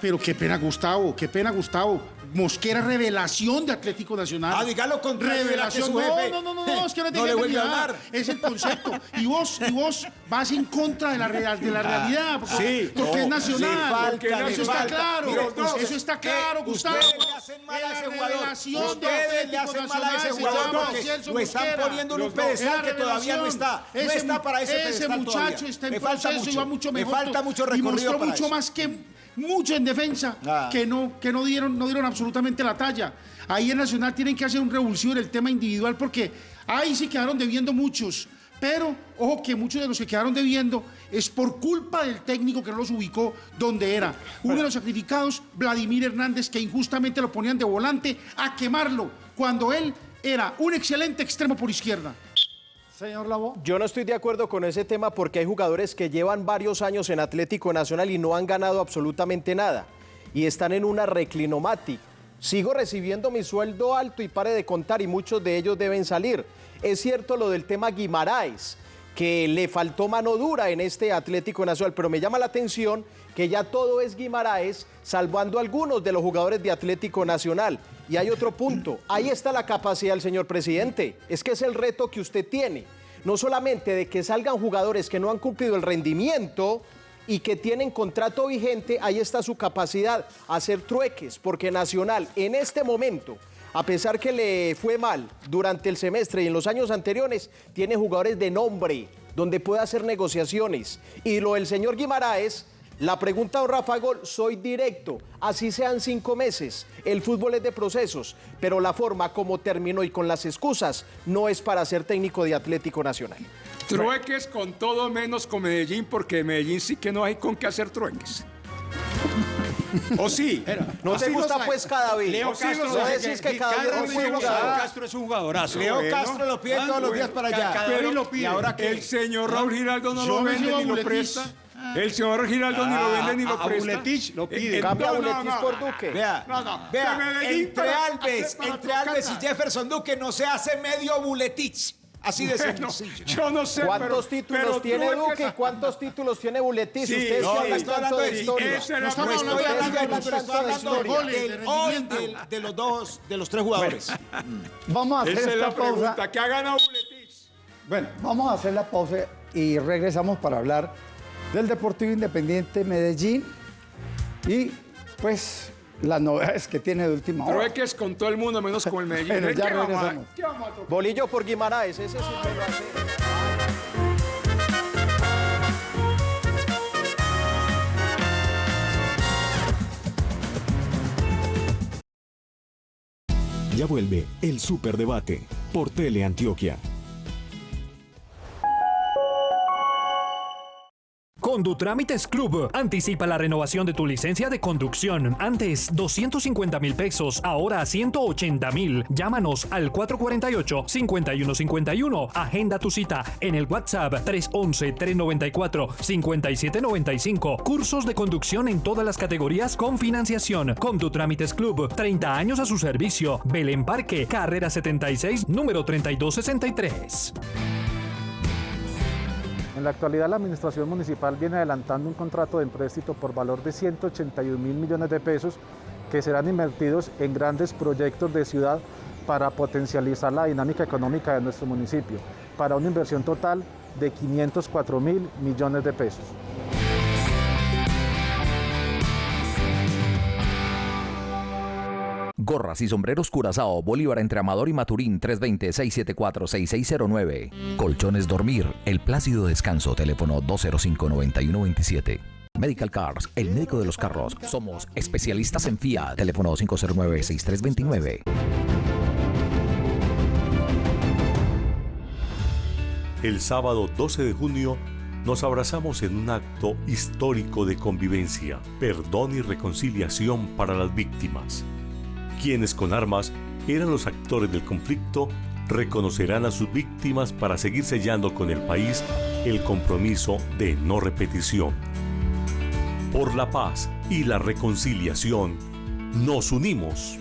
pero qué pena Gustavo, qué pena Gustavo. Mosquera, revelación de Atlético Nacional. Ah, dígalo con Revelación. No, jefe no, no, no, no, es que no te no le a hablar. Es el concepto. Y vos, y vos vas en contra de la, real- de la realidad. Porque, Ah, sí, porque no, es nacional. falta, Porque le eso está falta. claro. Mire, usted- eso está claro, eh, Gustavo. ustedes le hacen mal a Es ese la jugador. revelación de Ustedes le Atlético hacen mal a ese jugador lo están poniendo en un pedestal que todavía no está. No Ese está para ese Ese pedestal muchacho todavía. está en proceso y mucho. va mucho mejor. falta mucho y recorrido mostró para mucho eso. más que mucho en defensa Ah. que no que no dieron no dieron absolutamente la talla. Ahí en Nacional tienen que hacer un revulsivo en el tema individual porque ahí sí quedaron debiendo muchos. Pero, ojo que muchos de los que quedaron debiendo es por culpa del técnico que no los ubicó donde era. Uno de los sacrificados, Vladimir Hernández, que injustamente lo ponían de volante a quemarlo, cuando él era un excelente extremo por izquierda. Señor Lavo. Yo no estoy de acuerdo con ese tema porque hay jugadores que llevan varios años en Atlético Nacional y no han ganado absolutamente nada. Y están en una reclinomatic. Sigo recibiendo mi sueldo alto y pare de contar y muchos de ellos deben salir. Es cierto lo del tema Guimaraes, que le faltó mano dura en este Atlético Nacional, pero me llama la atención que ya todo es Guimaraes, salvando a algunos de los jugadores de Atlético Nacional. Y hay otro punto, ahí está la capacidad del señor presidente, es que es el reto que usted tiene, no solamente de que salgan jugadores que no han cumplido el rendimiento y que tienen contrato vigente, ahí está su capacidad, hacer trueques, porque Nacional en este momento a pesar que le fue mal durante el semestre y en los años anteriores, tiene jugadores de nombre donde puede hacer negociaciones. Y lo del señor Guimaraes, la pregunta a Rafa Gol, soy directo, así sean cinco meses. El fútbol es de procesos, pero la forma como terminó y con las excusas no es para ser técnico de Atlético Nacional. Trueques con todo menos con Medellín, porque Medellín sí que no hay con qué hacer trueques. ¿O sí? ¿No te gusta pues cada vez? Leo Castro, no decís que jugador. Castro es un jugadorazo. Leo. Castro lo pide todos los días para allá. Pero lo pide. El señor Raúl Giraldo no lo vende a ni lo presta. El señor Giraldo ni lo vende ni a- lo a presta. Buletich lo pide. Cambia a no, no, por Duque. Vea, No, vea, entre Alves, entre Alves y. Jefferson Duque no se hace medio buletich. Así de [laughs] Bueno, sencillo. yo no sé, ¿Cuántos pero- títulos pero tiene que Duque y cuántos títulos tiene Buletis? Sí, Ustedes no, tanto hablando de historia. No pregunta. hablando de hablan pero de hablando de, historia. del- de los dos, de los tres jugadores. Vamos a hacer Esa es esta la pausa. pregunta. ¿Qué ha ganado Buletis? Bueno, vamos a hacer la pausa y regresamos para hablar del Deportivo Independiente Medellín y pues las novedades que tiene de última Pero hora. es que es con todo el mundo menos con el [laughs] Medellín. Bueno, ya ¿Qué vamos a- regresamos. qué vamos a tocar? Bolillo por Guimaraes, ese sí me lo hace. Ya vuelve el Superdebate por Teleantioquia. Condutrámites Club. Anticipa la renovación de tu licencia de conducción. Antes 250 mil pesos, ahora 180 mil. Llámanos al 448-5151. Agenda tu cita en el WhatsApp 311-394-5795. Cursos de conducción en todas las categorías con financiación. Condutrámites Club. 30 años a su servicio. Belén Parque, carrera 76, número 3263. En la actualidad, la Administración Municipal viene adelantando un contrato de empréstito por valor de 181 mil millones de pesos que serán invertidos en grandes proyectos de ciudad para potencializar la dinámica económica de nuestro municipio, para una inversión total de 504 mil millones de pesos. Gorras y sombreros Curazao, Bolívar entre Amador y Maturín 320-674-6609. Colchones Dormir, El Plácido Descanso, teléfono 205-9127. Medical Cars, el médico de los carros. Somos especialistas en FIA, teléfono 509-6329. El sábado 12 de junio nos abrazamos en un acto histórico de convivencia, perdón y reconciliación para las víctimas. Quienes con armas eran los actores del conflicto reconocerán a sus víctimas para seguir sellando con el país el compromiso de no repetición. Por la paz y la reconciliación, nos unimos.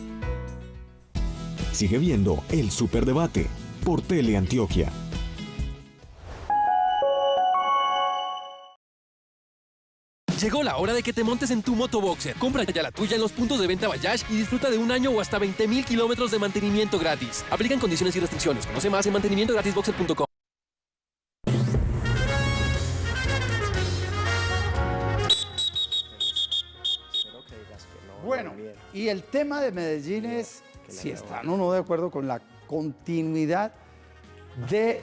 Sigue viendo el Superdebate por Teleantioquia. Llegó la hora de que te montes en tu motoboxer. Compra ya la tuya en los puntos de venta Bayash y disfruta de un año o hasta 20 mil kilómetros de mantenimiento gratis. Aplican condiciones y restricciones. Conoce más en mantenimientogratisboxer.com. Bueno, y el tema de Medellín es si están o no de acuerdo con la continuidad de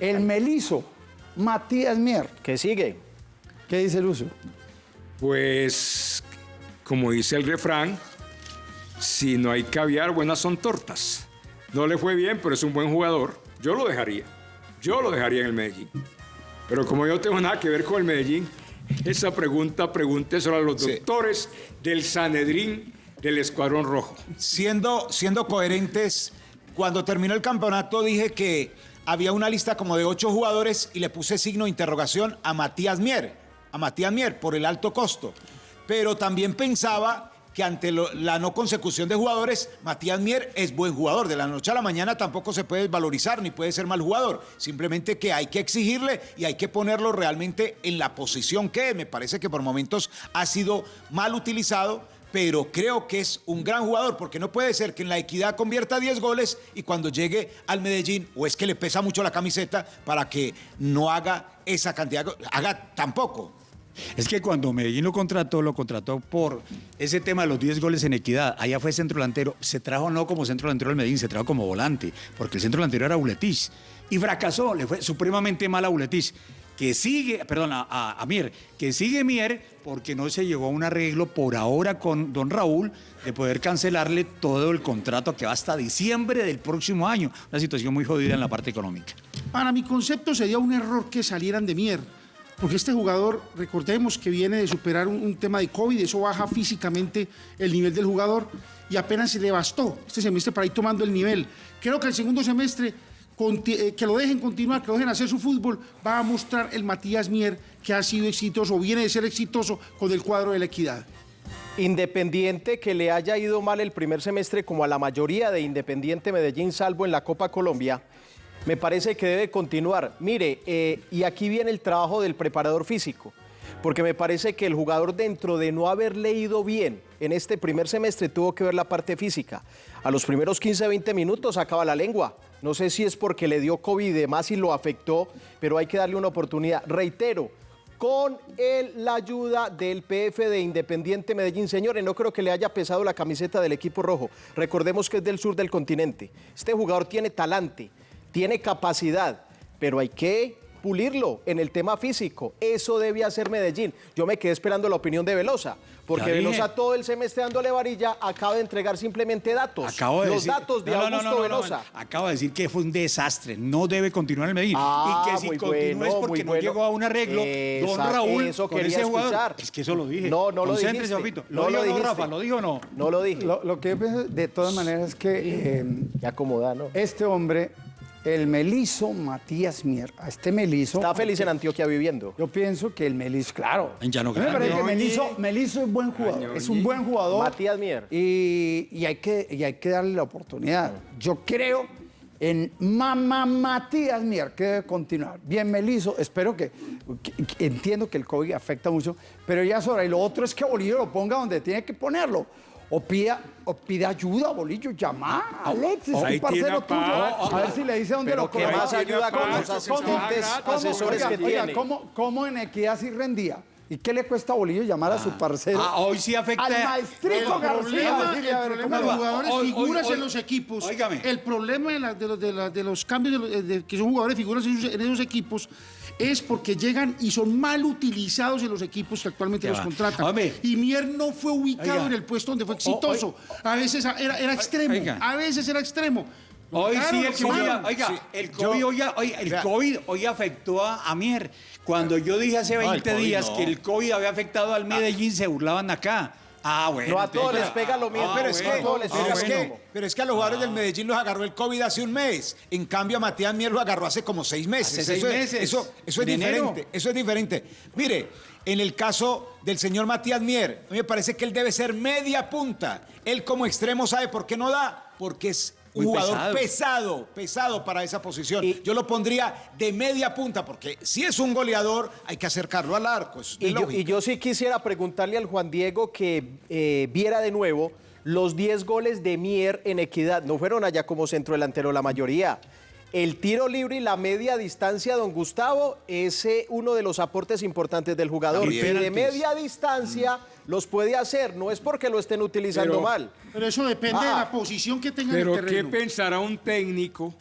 el melizo Matías Mier. ¿Qué sigue? ¿Qué dice Lucio? Pues, como dice el refrán, si no hay caviar, buenas son tortas. No le fue bien, pero es un buen jugador. Yo lo dejaría. Yo lo dejaría en el Medellín. Pero como yo no tengo nada que ver con el Medellín, esa pregunta pregúnteselo a los doctores del Sanedrín del Escuadrón Rojo. Siendo, siendo coherentes, cuando terminó el campeonato dije que había una lista como de ocho jugadores y le puse signo de interrogación a Matías Mier, a Matías Mier por el alto costo. Pero también pensaba que ante la no consecución de jugadores, Matías Mier es buen jugador. De la noche a la mañana tampoco se puede valorizar ni puede ser mal jugador. Simplemente que hay que exigirle y hay que ponerlo realmente en la posición que me parece que por momentos ha sido mal utilizado. Pero creo que es un gran jugador porque no puede ser que en la equidad convierta 10 goles y cuando llegue al Medellín, o es que le pesa mucho la camiseta para que no haga esa cantidad, haga tampoco. Es que cuando Medellín lo contrató, lo contrató por ese tema de los 10 goles en equidad. Allá fue centro delantero. Se trajo no como centro delantero del Medellín, se trajo como volante, porque el centro delantero era Buletis. Y fracasó, le fue supremamente mal a Buletis. Que sigue, perdón, a, a- a Mier, que sigue Mier porque no se llegó a un arreglo por ahora con don Raúl de poder cancelarle todo el contrato que va hasta diciembre del próximo año. Una situación muy jodida en la parte económica. Para mi concepto sería un error que salieran de Mier, porque este jugador, recordemos que viene de superar un, tema de COVID, eso baja físicamente el nivel del jugador y apenas se le bastó este semestre para ir tomando el nivel. Creo que el segundo semestre, eh, que lo dejen continuar, que lo dejen hacer su fútbol, va a mostrar el Matías Mier que ha sido exitoso, viene de ser exitoso con el cuadro de la equidad. Independiente que le haya ido mal el primer semestre como a la mayoría de Independiente Medellín, salvo en la Copa Colombia, Me parece que debe continuar. Mire, eh, y aquí viene el trabajo del preparador físico, porque me parece que el jugador dentro de no haber leído bien en este primer semestre tuvo que ver la parte física. A los primeros 15, 20 minutos acaba la lengua. No sé si es porque le dio COVID y demás y lo afectó, pero hay que darle una oportunidad. Reitero, con el- la ayuda del PF de Independiente Medellín. Señores, no creo que le haya pesado la camiseta del equipo rojo. Recordemos que es del sur del continente. Este jugador tiene talante, tiene capacidad, pero hay que pulirlo en el tema físico. Eso debe hacer Medellín. Yo me quedé esperando la opinión de Velosa, porque Ya dije. Velosa todo el semestre dándole varilla acaba de entregar simplemente datos. Acabo de Los decir- datos de No, Augusto no, no, no, Velosa. no. Acabo de decir que fue un desastre. No debe continuar el Medellín. Ah, y que si muy continúa es porque no bueno. llegó a un arreglo. don Raúl, eso con quería ese jugador. escuchar. Es que eso lo dije. No, no lo Concéntrese, dijiste. papito. ¿Lo lo dijo dijiste. Rafa? ¿Lo dijo o no? No lo dije. Lo, lo que yo pienso de todas maneras es que... eh, acomoda, ¿no? Este hombre, el Melizo Matías Mier, a este Melizo... Está feliz en Antioquia viviendo. Yo pienso que el Melizo, claro. En Llano me parece que Grande. Melizo, Melizo es buen jugador, es un buen jugador. Matías Mier. Y, y hay que, y hay que darle la oportunidad. Yo creo en Mamá Matías Mier, que debe continuar. Bien, Melizo, espero que, que- que- Entiendo que el COVID afecta mucho, pero ya es hora. Y lo otro es que Bolillo lo ponga donde tiene que ponerlo. O pida, o pida ayuda, Bolillo, llama a Alexis, un parcero tuyo. A ver si le dice dónde Pero lo ¿qué coloca. más ayuda con los se asistentes, asesores Oiga, que oiga, tiene? ¿cómo, ¿Cómo en equidad sí rendía? ¿Y qué le cuesta a Bolillo llamar a su parcero? Ah, hoy sí afecta- Al El maestrico García. problema, decirle, el problema de ¿cómo los jugadores figuras hoy- en los equipos, el problema de, la- de los, de la- de los cambios de eh, de- que son jugadores figuras en esos, en esos equipos es porque llegan y son mal utilizados en los equipos que actualmente Ya los va. contratan. Hombre. Y Mier no fue ubicado Oiga. en el puesto donde fue exitoso. A veces era, era extremo, Oiga. a veces era extremo. Hoy Claro, sí el COVID, oiga, Sí. el COVID, hoy, hoy- el Vea. COVID hoy afectó a, a Mier. Cuando yo dije hace No, el 20 COVID días no. que el COVID había afectado al Medellín, se burlaban acá. Ah, bueno. No a todos les pega lo mismo. Ah, pero, es que, les pero, pega es que, mismo. pero es que a los jugadores del Medellín los agarró el COVID hace un mes. En cambio, a Matías Mier lo agarró hace como seis meses. Hace seis eso, es- meses. Eso, eso es En enero. diferente. Eso es diferente. Mire, en el caso del señor Matías Mier, a mí me parece que él debe ser media punta. Él como extremo sabe por qué no da, porque es un jugador pesado. pesado. pesado, para esa posición. Yo lo pondría de media punta, porque si es un goleador, hay que acercarlo al arco. eso es de Y yo, y yo sí quisiera preguntarle al Juan Diego que eh, viera de nuevo los 10 goles de Mier en equidad. No fueron allá como centro delantero la mayoría. El tiro libre y la media distancia, don Gustavo, es uno de los aportes importantes del jugador. Y de media distancia los puede hacer, no es porque lo estén utilizando Pero- mal. Pero eso depende de Ah. la posición que tenga en el ¿qué terreno. pensará un técnico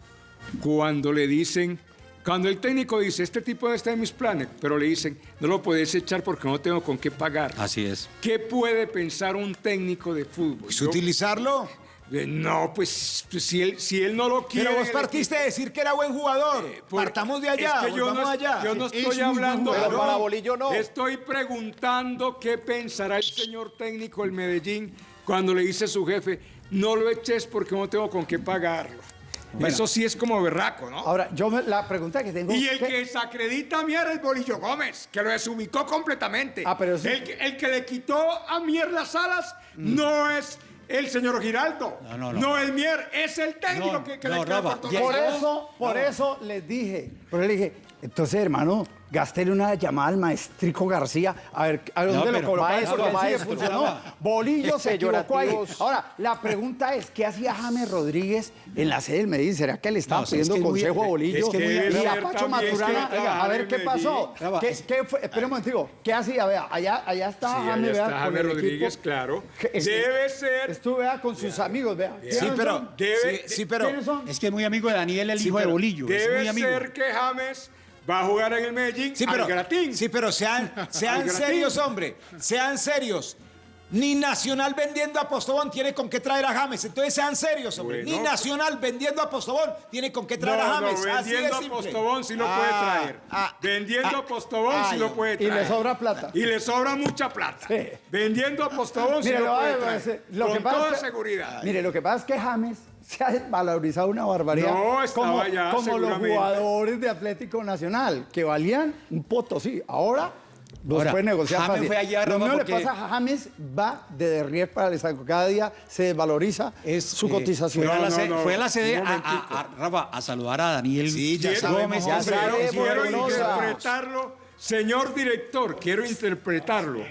cuando le dicen, cuando el técnico dice, este tipo no está en mis planes, pero le dicen, no lo puedes echar porque no tengo con qué pagar? Así es. ¿Qué puede pensar un técnico de fútbol? Yo- utilizarlo. Eh, No, pues, pues, si, él, si él no lo quiere... Pero vos partiste de decir que era buen jugador. Por- Partamos de allá, Es que yo no, allá. yo no Es estoy hablando. Pero para Bolillo no. Estoy preguntando qué pensará el señor técnico del Medellín cuando le dice a su jefe, no lo eches porque no tengo con qué pagarlo. Eso sí es como berraco, ¿no? Ahora, yo me- la pregunta que tengo... Y el ¿qué- que desacredita a Mier es Bolillo Gómez, que lo desubicó completamente. Ah, pero sí. el, que, el que le quitó a Mier las alas no es el señor Giraldo. No, no, no. es Mier, es el técnico No, que, que no, le queda Rafa, por el eso, por eso les dije, por eso le dije, entonces hermano, gástele una llamada al maestrico García, a ver, a ver No, dónde lo colocamos, maestro, le maestro. Bolillo se equivocó ahí. Ahora, la pregunta es, ¿qué hacía James Rodríguez en la sede del Medellín? ¿Será que le estaba No, es pidiendo que es muy- consejo a Bolillo? es que muy- y a Pacho Maturana, es que oiga, a ver qué pasó. ¿Qué, qué fue? Espera un momentico, ¿qué hacía? Vea, allá, allá está Sí, James, vea, está James Rodríguez, equipo. claro. Debe ser- Estuve vea, con sus amigos, vea. Sí, ¿Quiénes pero? Debe- sí, sí, pero. Es que es muy amigo de Daniel, el hijo de Bolillo. Debe ser que James va a jugar en el Medellín sí, pero, al gratín. sí, pero sean, [laughs] serios, hombre. Sean serios. Ni Nacional vendiendo a Postobón tiene con qué traer a James. Entonces sean serios, hombre. Bueno. Ni Nacional vendiendo a Postobón tiene con qué traer no, a no, James. Así de vendiendo a simple. Postobón sí lo Ah, puede traer. ah, vendiendo ah, a Postobón sí lo puede Y traer. le sobra plata. Y le sobra mucha plata. Sí. Vendiendo a Postobón sí Mire, lo lo puede a traer. lo Con pasa toda seguridad. Mire, lo que pasa es que James se ha valorizado una barbaridad. No, estaba como, ya, como los jugadores de Atlético Nacional, que valían un potosí. Ahora Los Ahora, puede negociar James fácil. fue allá, Lo mismo le pasa a James, va de derrier para el estanco. Cada día se desvaloriza su Eh, cotización. Fue a la, sede- fue a la sede a, a- a- Rafa, a saludar a Daniel Sí, ya sabemos, ya quiero interpretarlo, señor director, quiero interpretarlo.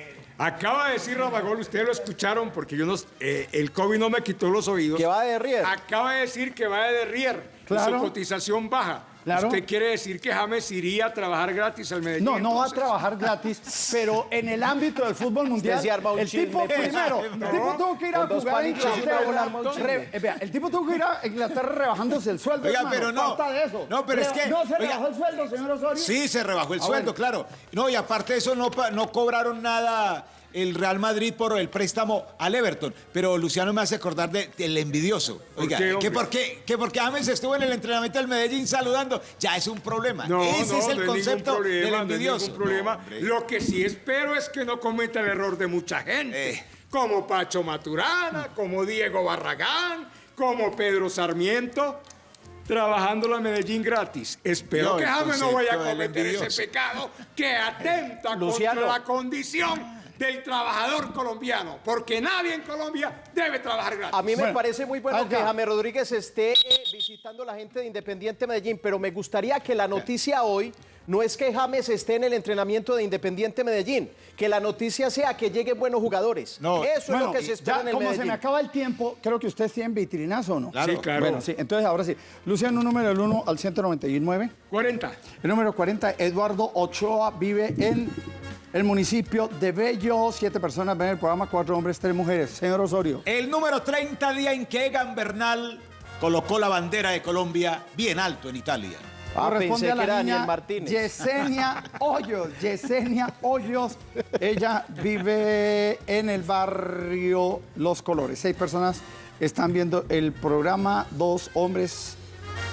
Acaba de decir Rafa Gol, ustedes lo escucharon porque yo no, eh, el COVID no me quitó los oídos. Que va de derrier. Acaba de decir que va de derrier. Claro. Y su cotización baja. Claro. Usted quiere decir que James iría a trabajar gratis al Medellín. No, no va a trabajar gratis, [laughs] pero en el ámbito del fútbol mundial, el chisme, tipo pues. primero, [laughs] el tipo tuvo que ir a jugar a Inglaterra, eh, vea, el tipo tuvo que ir a Inglaterra rebajándose el sueldo. Oiga, hermano, pero no. de eso. No, pero es que- No se oiga. rebajó el sueldo, señor Osorio. Sí, se rebajó el sueldo, claro. No, y aparte de eso, no, no cobraron nada el Real Madrid por el préstamo al Everton. Pero Luciano me hace acordar de- del envidioso. Oiga, qué, que por qué, que porque James estuvo en el entrenamiento del Medellín saludando, ya es un problema. No, Ese no, es el no concepto problema, del envidioso. problema. Lo que sí espero es que no cometa el error de mucha gente, Eh. como Pacho Maturana, como Diego Barragán, como Pedro Sarmiento, trabajando la Medellín gratis. Espero No, que James no vaya a del cometer ese pecado que atenta Luciano. contra la condición del trabajador colombiano, porque nadie en Colombia debe trabajar gratis. A mí me Bueno, parece muy bueno que. James Rodríguez esté eh, visitando a la gente de Independiente Medellín, pero me gustaría que la noticia hoy no es que James esté en el entrenamiento de Independiente Medellín, que la noticia sea que lleguen buenos jugadores. No, Eso es lo que se espera ya, en el como se me acaba el tiempo, creo que ustedes tienen vitrinazo o no. Claro. Sí, claro. Bueno, sí, entonces ahora sí. Luciano, un número del 1 al 199. 40. El número 40, Eduardo Ochoa, vive en el municipio de Bello. Siete personas ven el programa, cuatro hombres, tres mujeres. Señor Osorio. El número 30, día en que Egan Bernal colocó la bandera de Colombia bien alto en Italia. Ah, Corresponde pensé a la que era niña Daniel Martínez. Yesenia [laughs] Hoyos. Yesenia Hoyos. Ella vive en el barrio Los Colores. Seis personas están viendo el programa, dos hombres,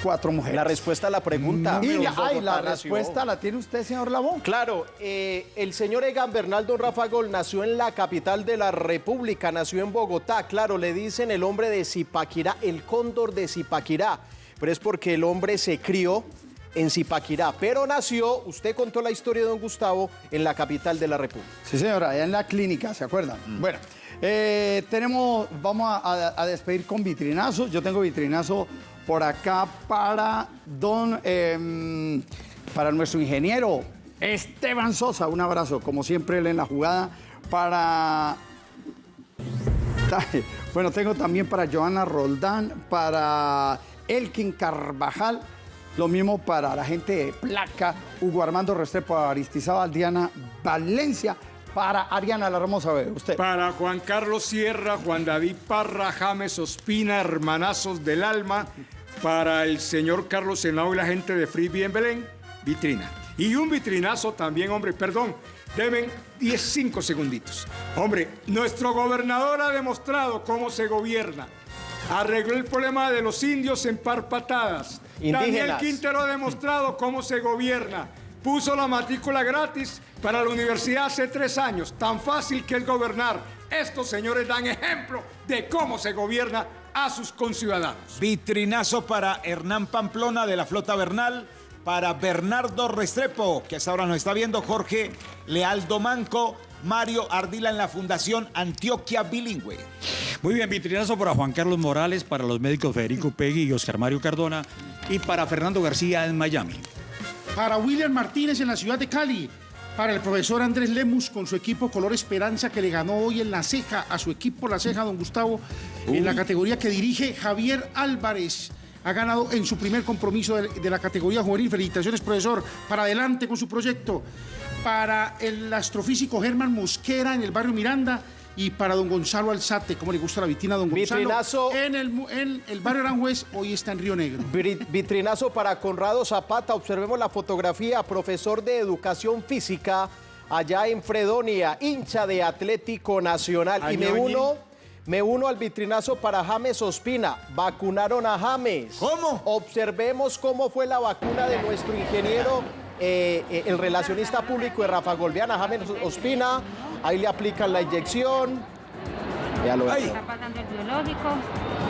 cuatro mujeres. La respuesta a la pregunta. Y la, Bogotá ay, la nació. respuesta la tiene usted, señor Labón. Claro, eh, el señor Egan Bernaldo Rafa Gol nació en la capital de la República, nació en Bogotá. Claro, le dicen el hombre de Zipaquirá, el cóndor de Zipaquirá, pero es porque el hombre se crió en Zipaquirá, pero nació, usted contó la historia de don Gustavo, en la capital de la República. Sí, señora, allá en la clínica, ¿se acuerdan? Bueno, eh, tenemos, vamos a, a- a despedir con vitrinazo. Yo tengo vitrinazo por acá para don, em, para nuestro ingeniero Esteban Sosa. Un abrazo, como siempre, él en la jugada. Para bueno, tengo también para Joana Roldán, para Elkin Carvajal, lo mismo para la gente de Placa, Hugo Armando Restrepo, Aristizábal, Diana Valencia, para Ariana La Hermosa, usted. Para Juan Carlos Sierra, Juan David Parra, James Ospina, hermanazos del alma. Para el señor Carlos Senao y la gente de Frisbee en Belén, vitrina. Y un vitrinazo también, hombre, perdón, deben 10, 5 segunditos. Hombre, nuestro gobernador ha demostrado cómo se gobierna. Arregló el problema de los indios en par patadas. Daniel. Quintero ha demostrado cómo se gobierna. Puso la matrícula gratis para la universidad hace tres años. Tan fácil que es gobernar. Estos señores dan ejemplo de cómo se gobierna a sus conciudadanos. Vitrinazo para Hernán Pamplona de la Flota Bernal, para Bernardo Restrepo, que hasta ahora nos está viendo, Jorge Lealdo Manco, Mario Ardila en la Fundación Antioquia Bilingüe. Muy bien, vitrinazo para Juan Carlos Morales, para los médicos Federico Pegui y Oscar Mario Cardona, y para Fernando García en Miami. Para William Martínez en la ciudad de Cali. Para el profesor Andrés Lemus con su equipo Color Esperanza que le ganó hoy en la ceja a su equipo La Ceja, don Gustavo, en la categoría que dirige Javier Álvarez. Ha ganado en su primer compromiso de, de la categoría juvenil. Felicitaciones, profesor. Para adelante con su proyecto. Para el astrofísico Germán Mosquera en el barrio Miranda. Y para don Gonzalo Alzate, como le gusta la vitina a don Gonzalo. Vitrinazo. En el, mu- en el barrio Aranjuez, hoy está en Río Negro. Vitrinazo para Conrado Zapata. Observemos la fotografía. Profesor de Educación Física allá en Fredonia, hincha de Atlético Nacional. Y me uno, me uno al vitrinazo para James Ospina. Vacunaron a James. ¿Cómo? Observemos cómo fue la vacuna de nuestro ingeniero, eh, eh, el relacionista público de Rafa Golbeana, James Ospina. Ahí le aplican la inyección. Está pasando el biológico.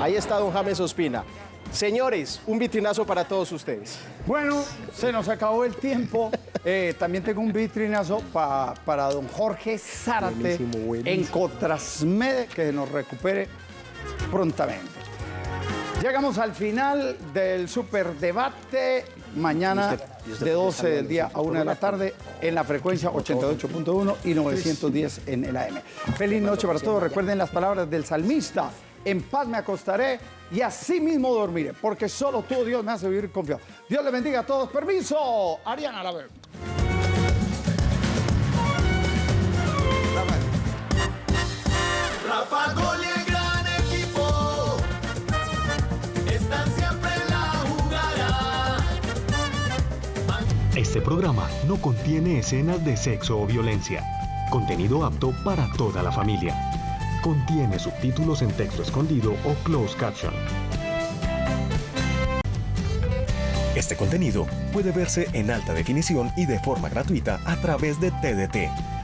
Ahí está don James Ospina. Señores, un vitrinazo para todos ustedes. Bueno, se nos acabó el tiempo. Eh, también tengo un vitrinazo pa- para don Jorge Zárate Buenísimo, buenísimo. en Cotrasmede, que nos recupere prontamente. Llegamos al final del superdebate. Mañana Y usted- y usted de porque 12 salió del día a 1 de la tarde en la frecuencia 88.1 y 910 en el AM. Feliz noche para todos. Recuerden las palabras del salmista. En paz me acostaré y así mismo dormiré, porque solo tú, Dios, me hace vivir confiado. Dios les bendiga a todos. Permiso. Ariana, la veo. Rafa Este programa no contiene escenas de sexo o violencia. Contenido apto para toda la familia. Contiene subtítulos en texto escondido o closed caption. Este contenido puede verse en alta definición y de forma gratuita a través de TDT.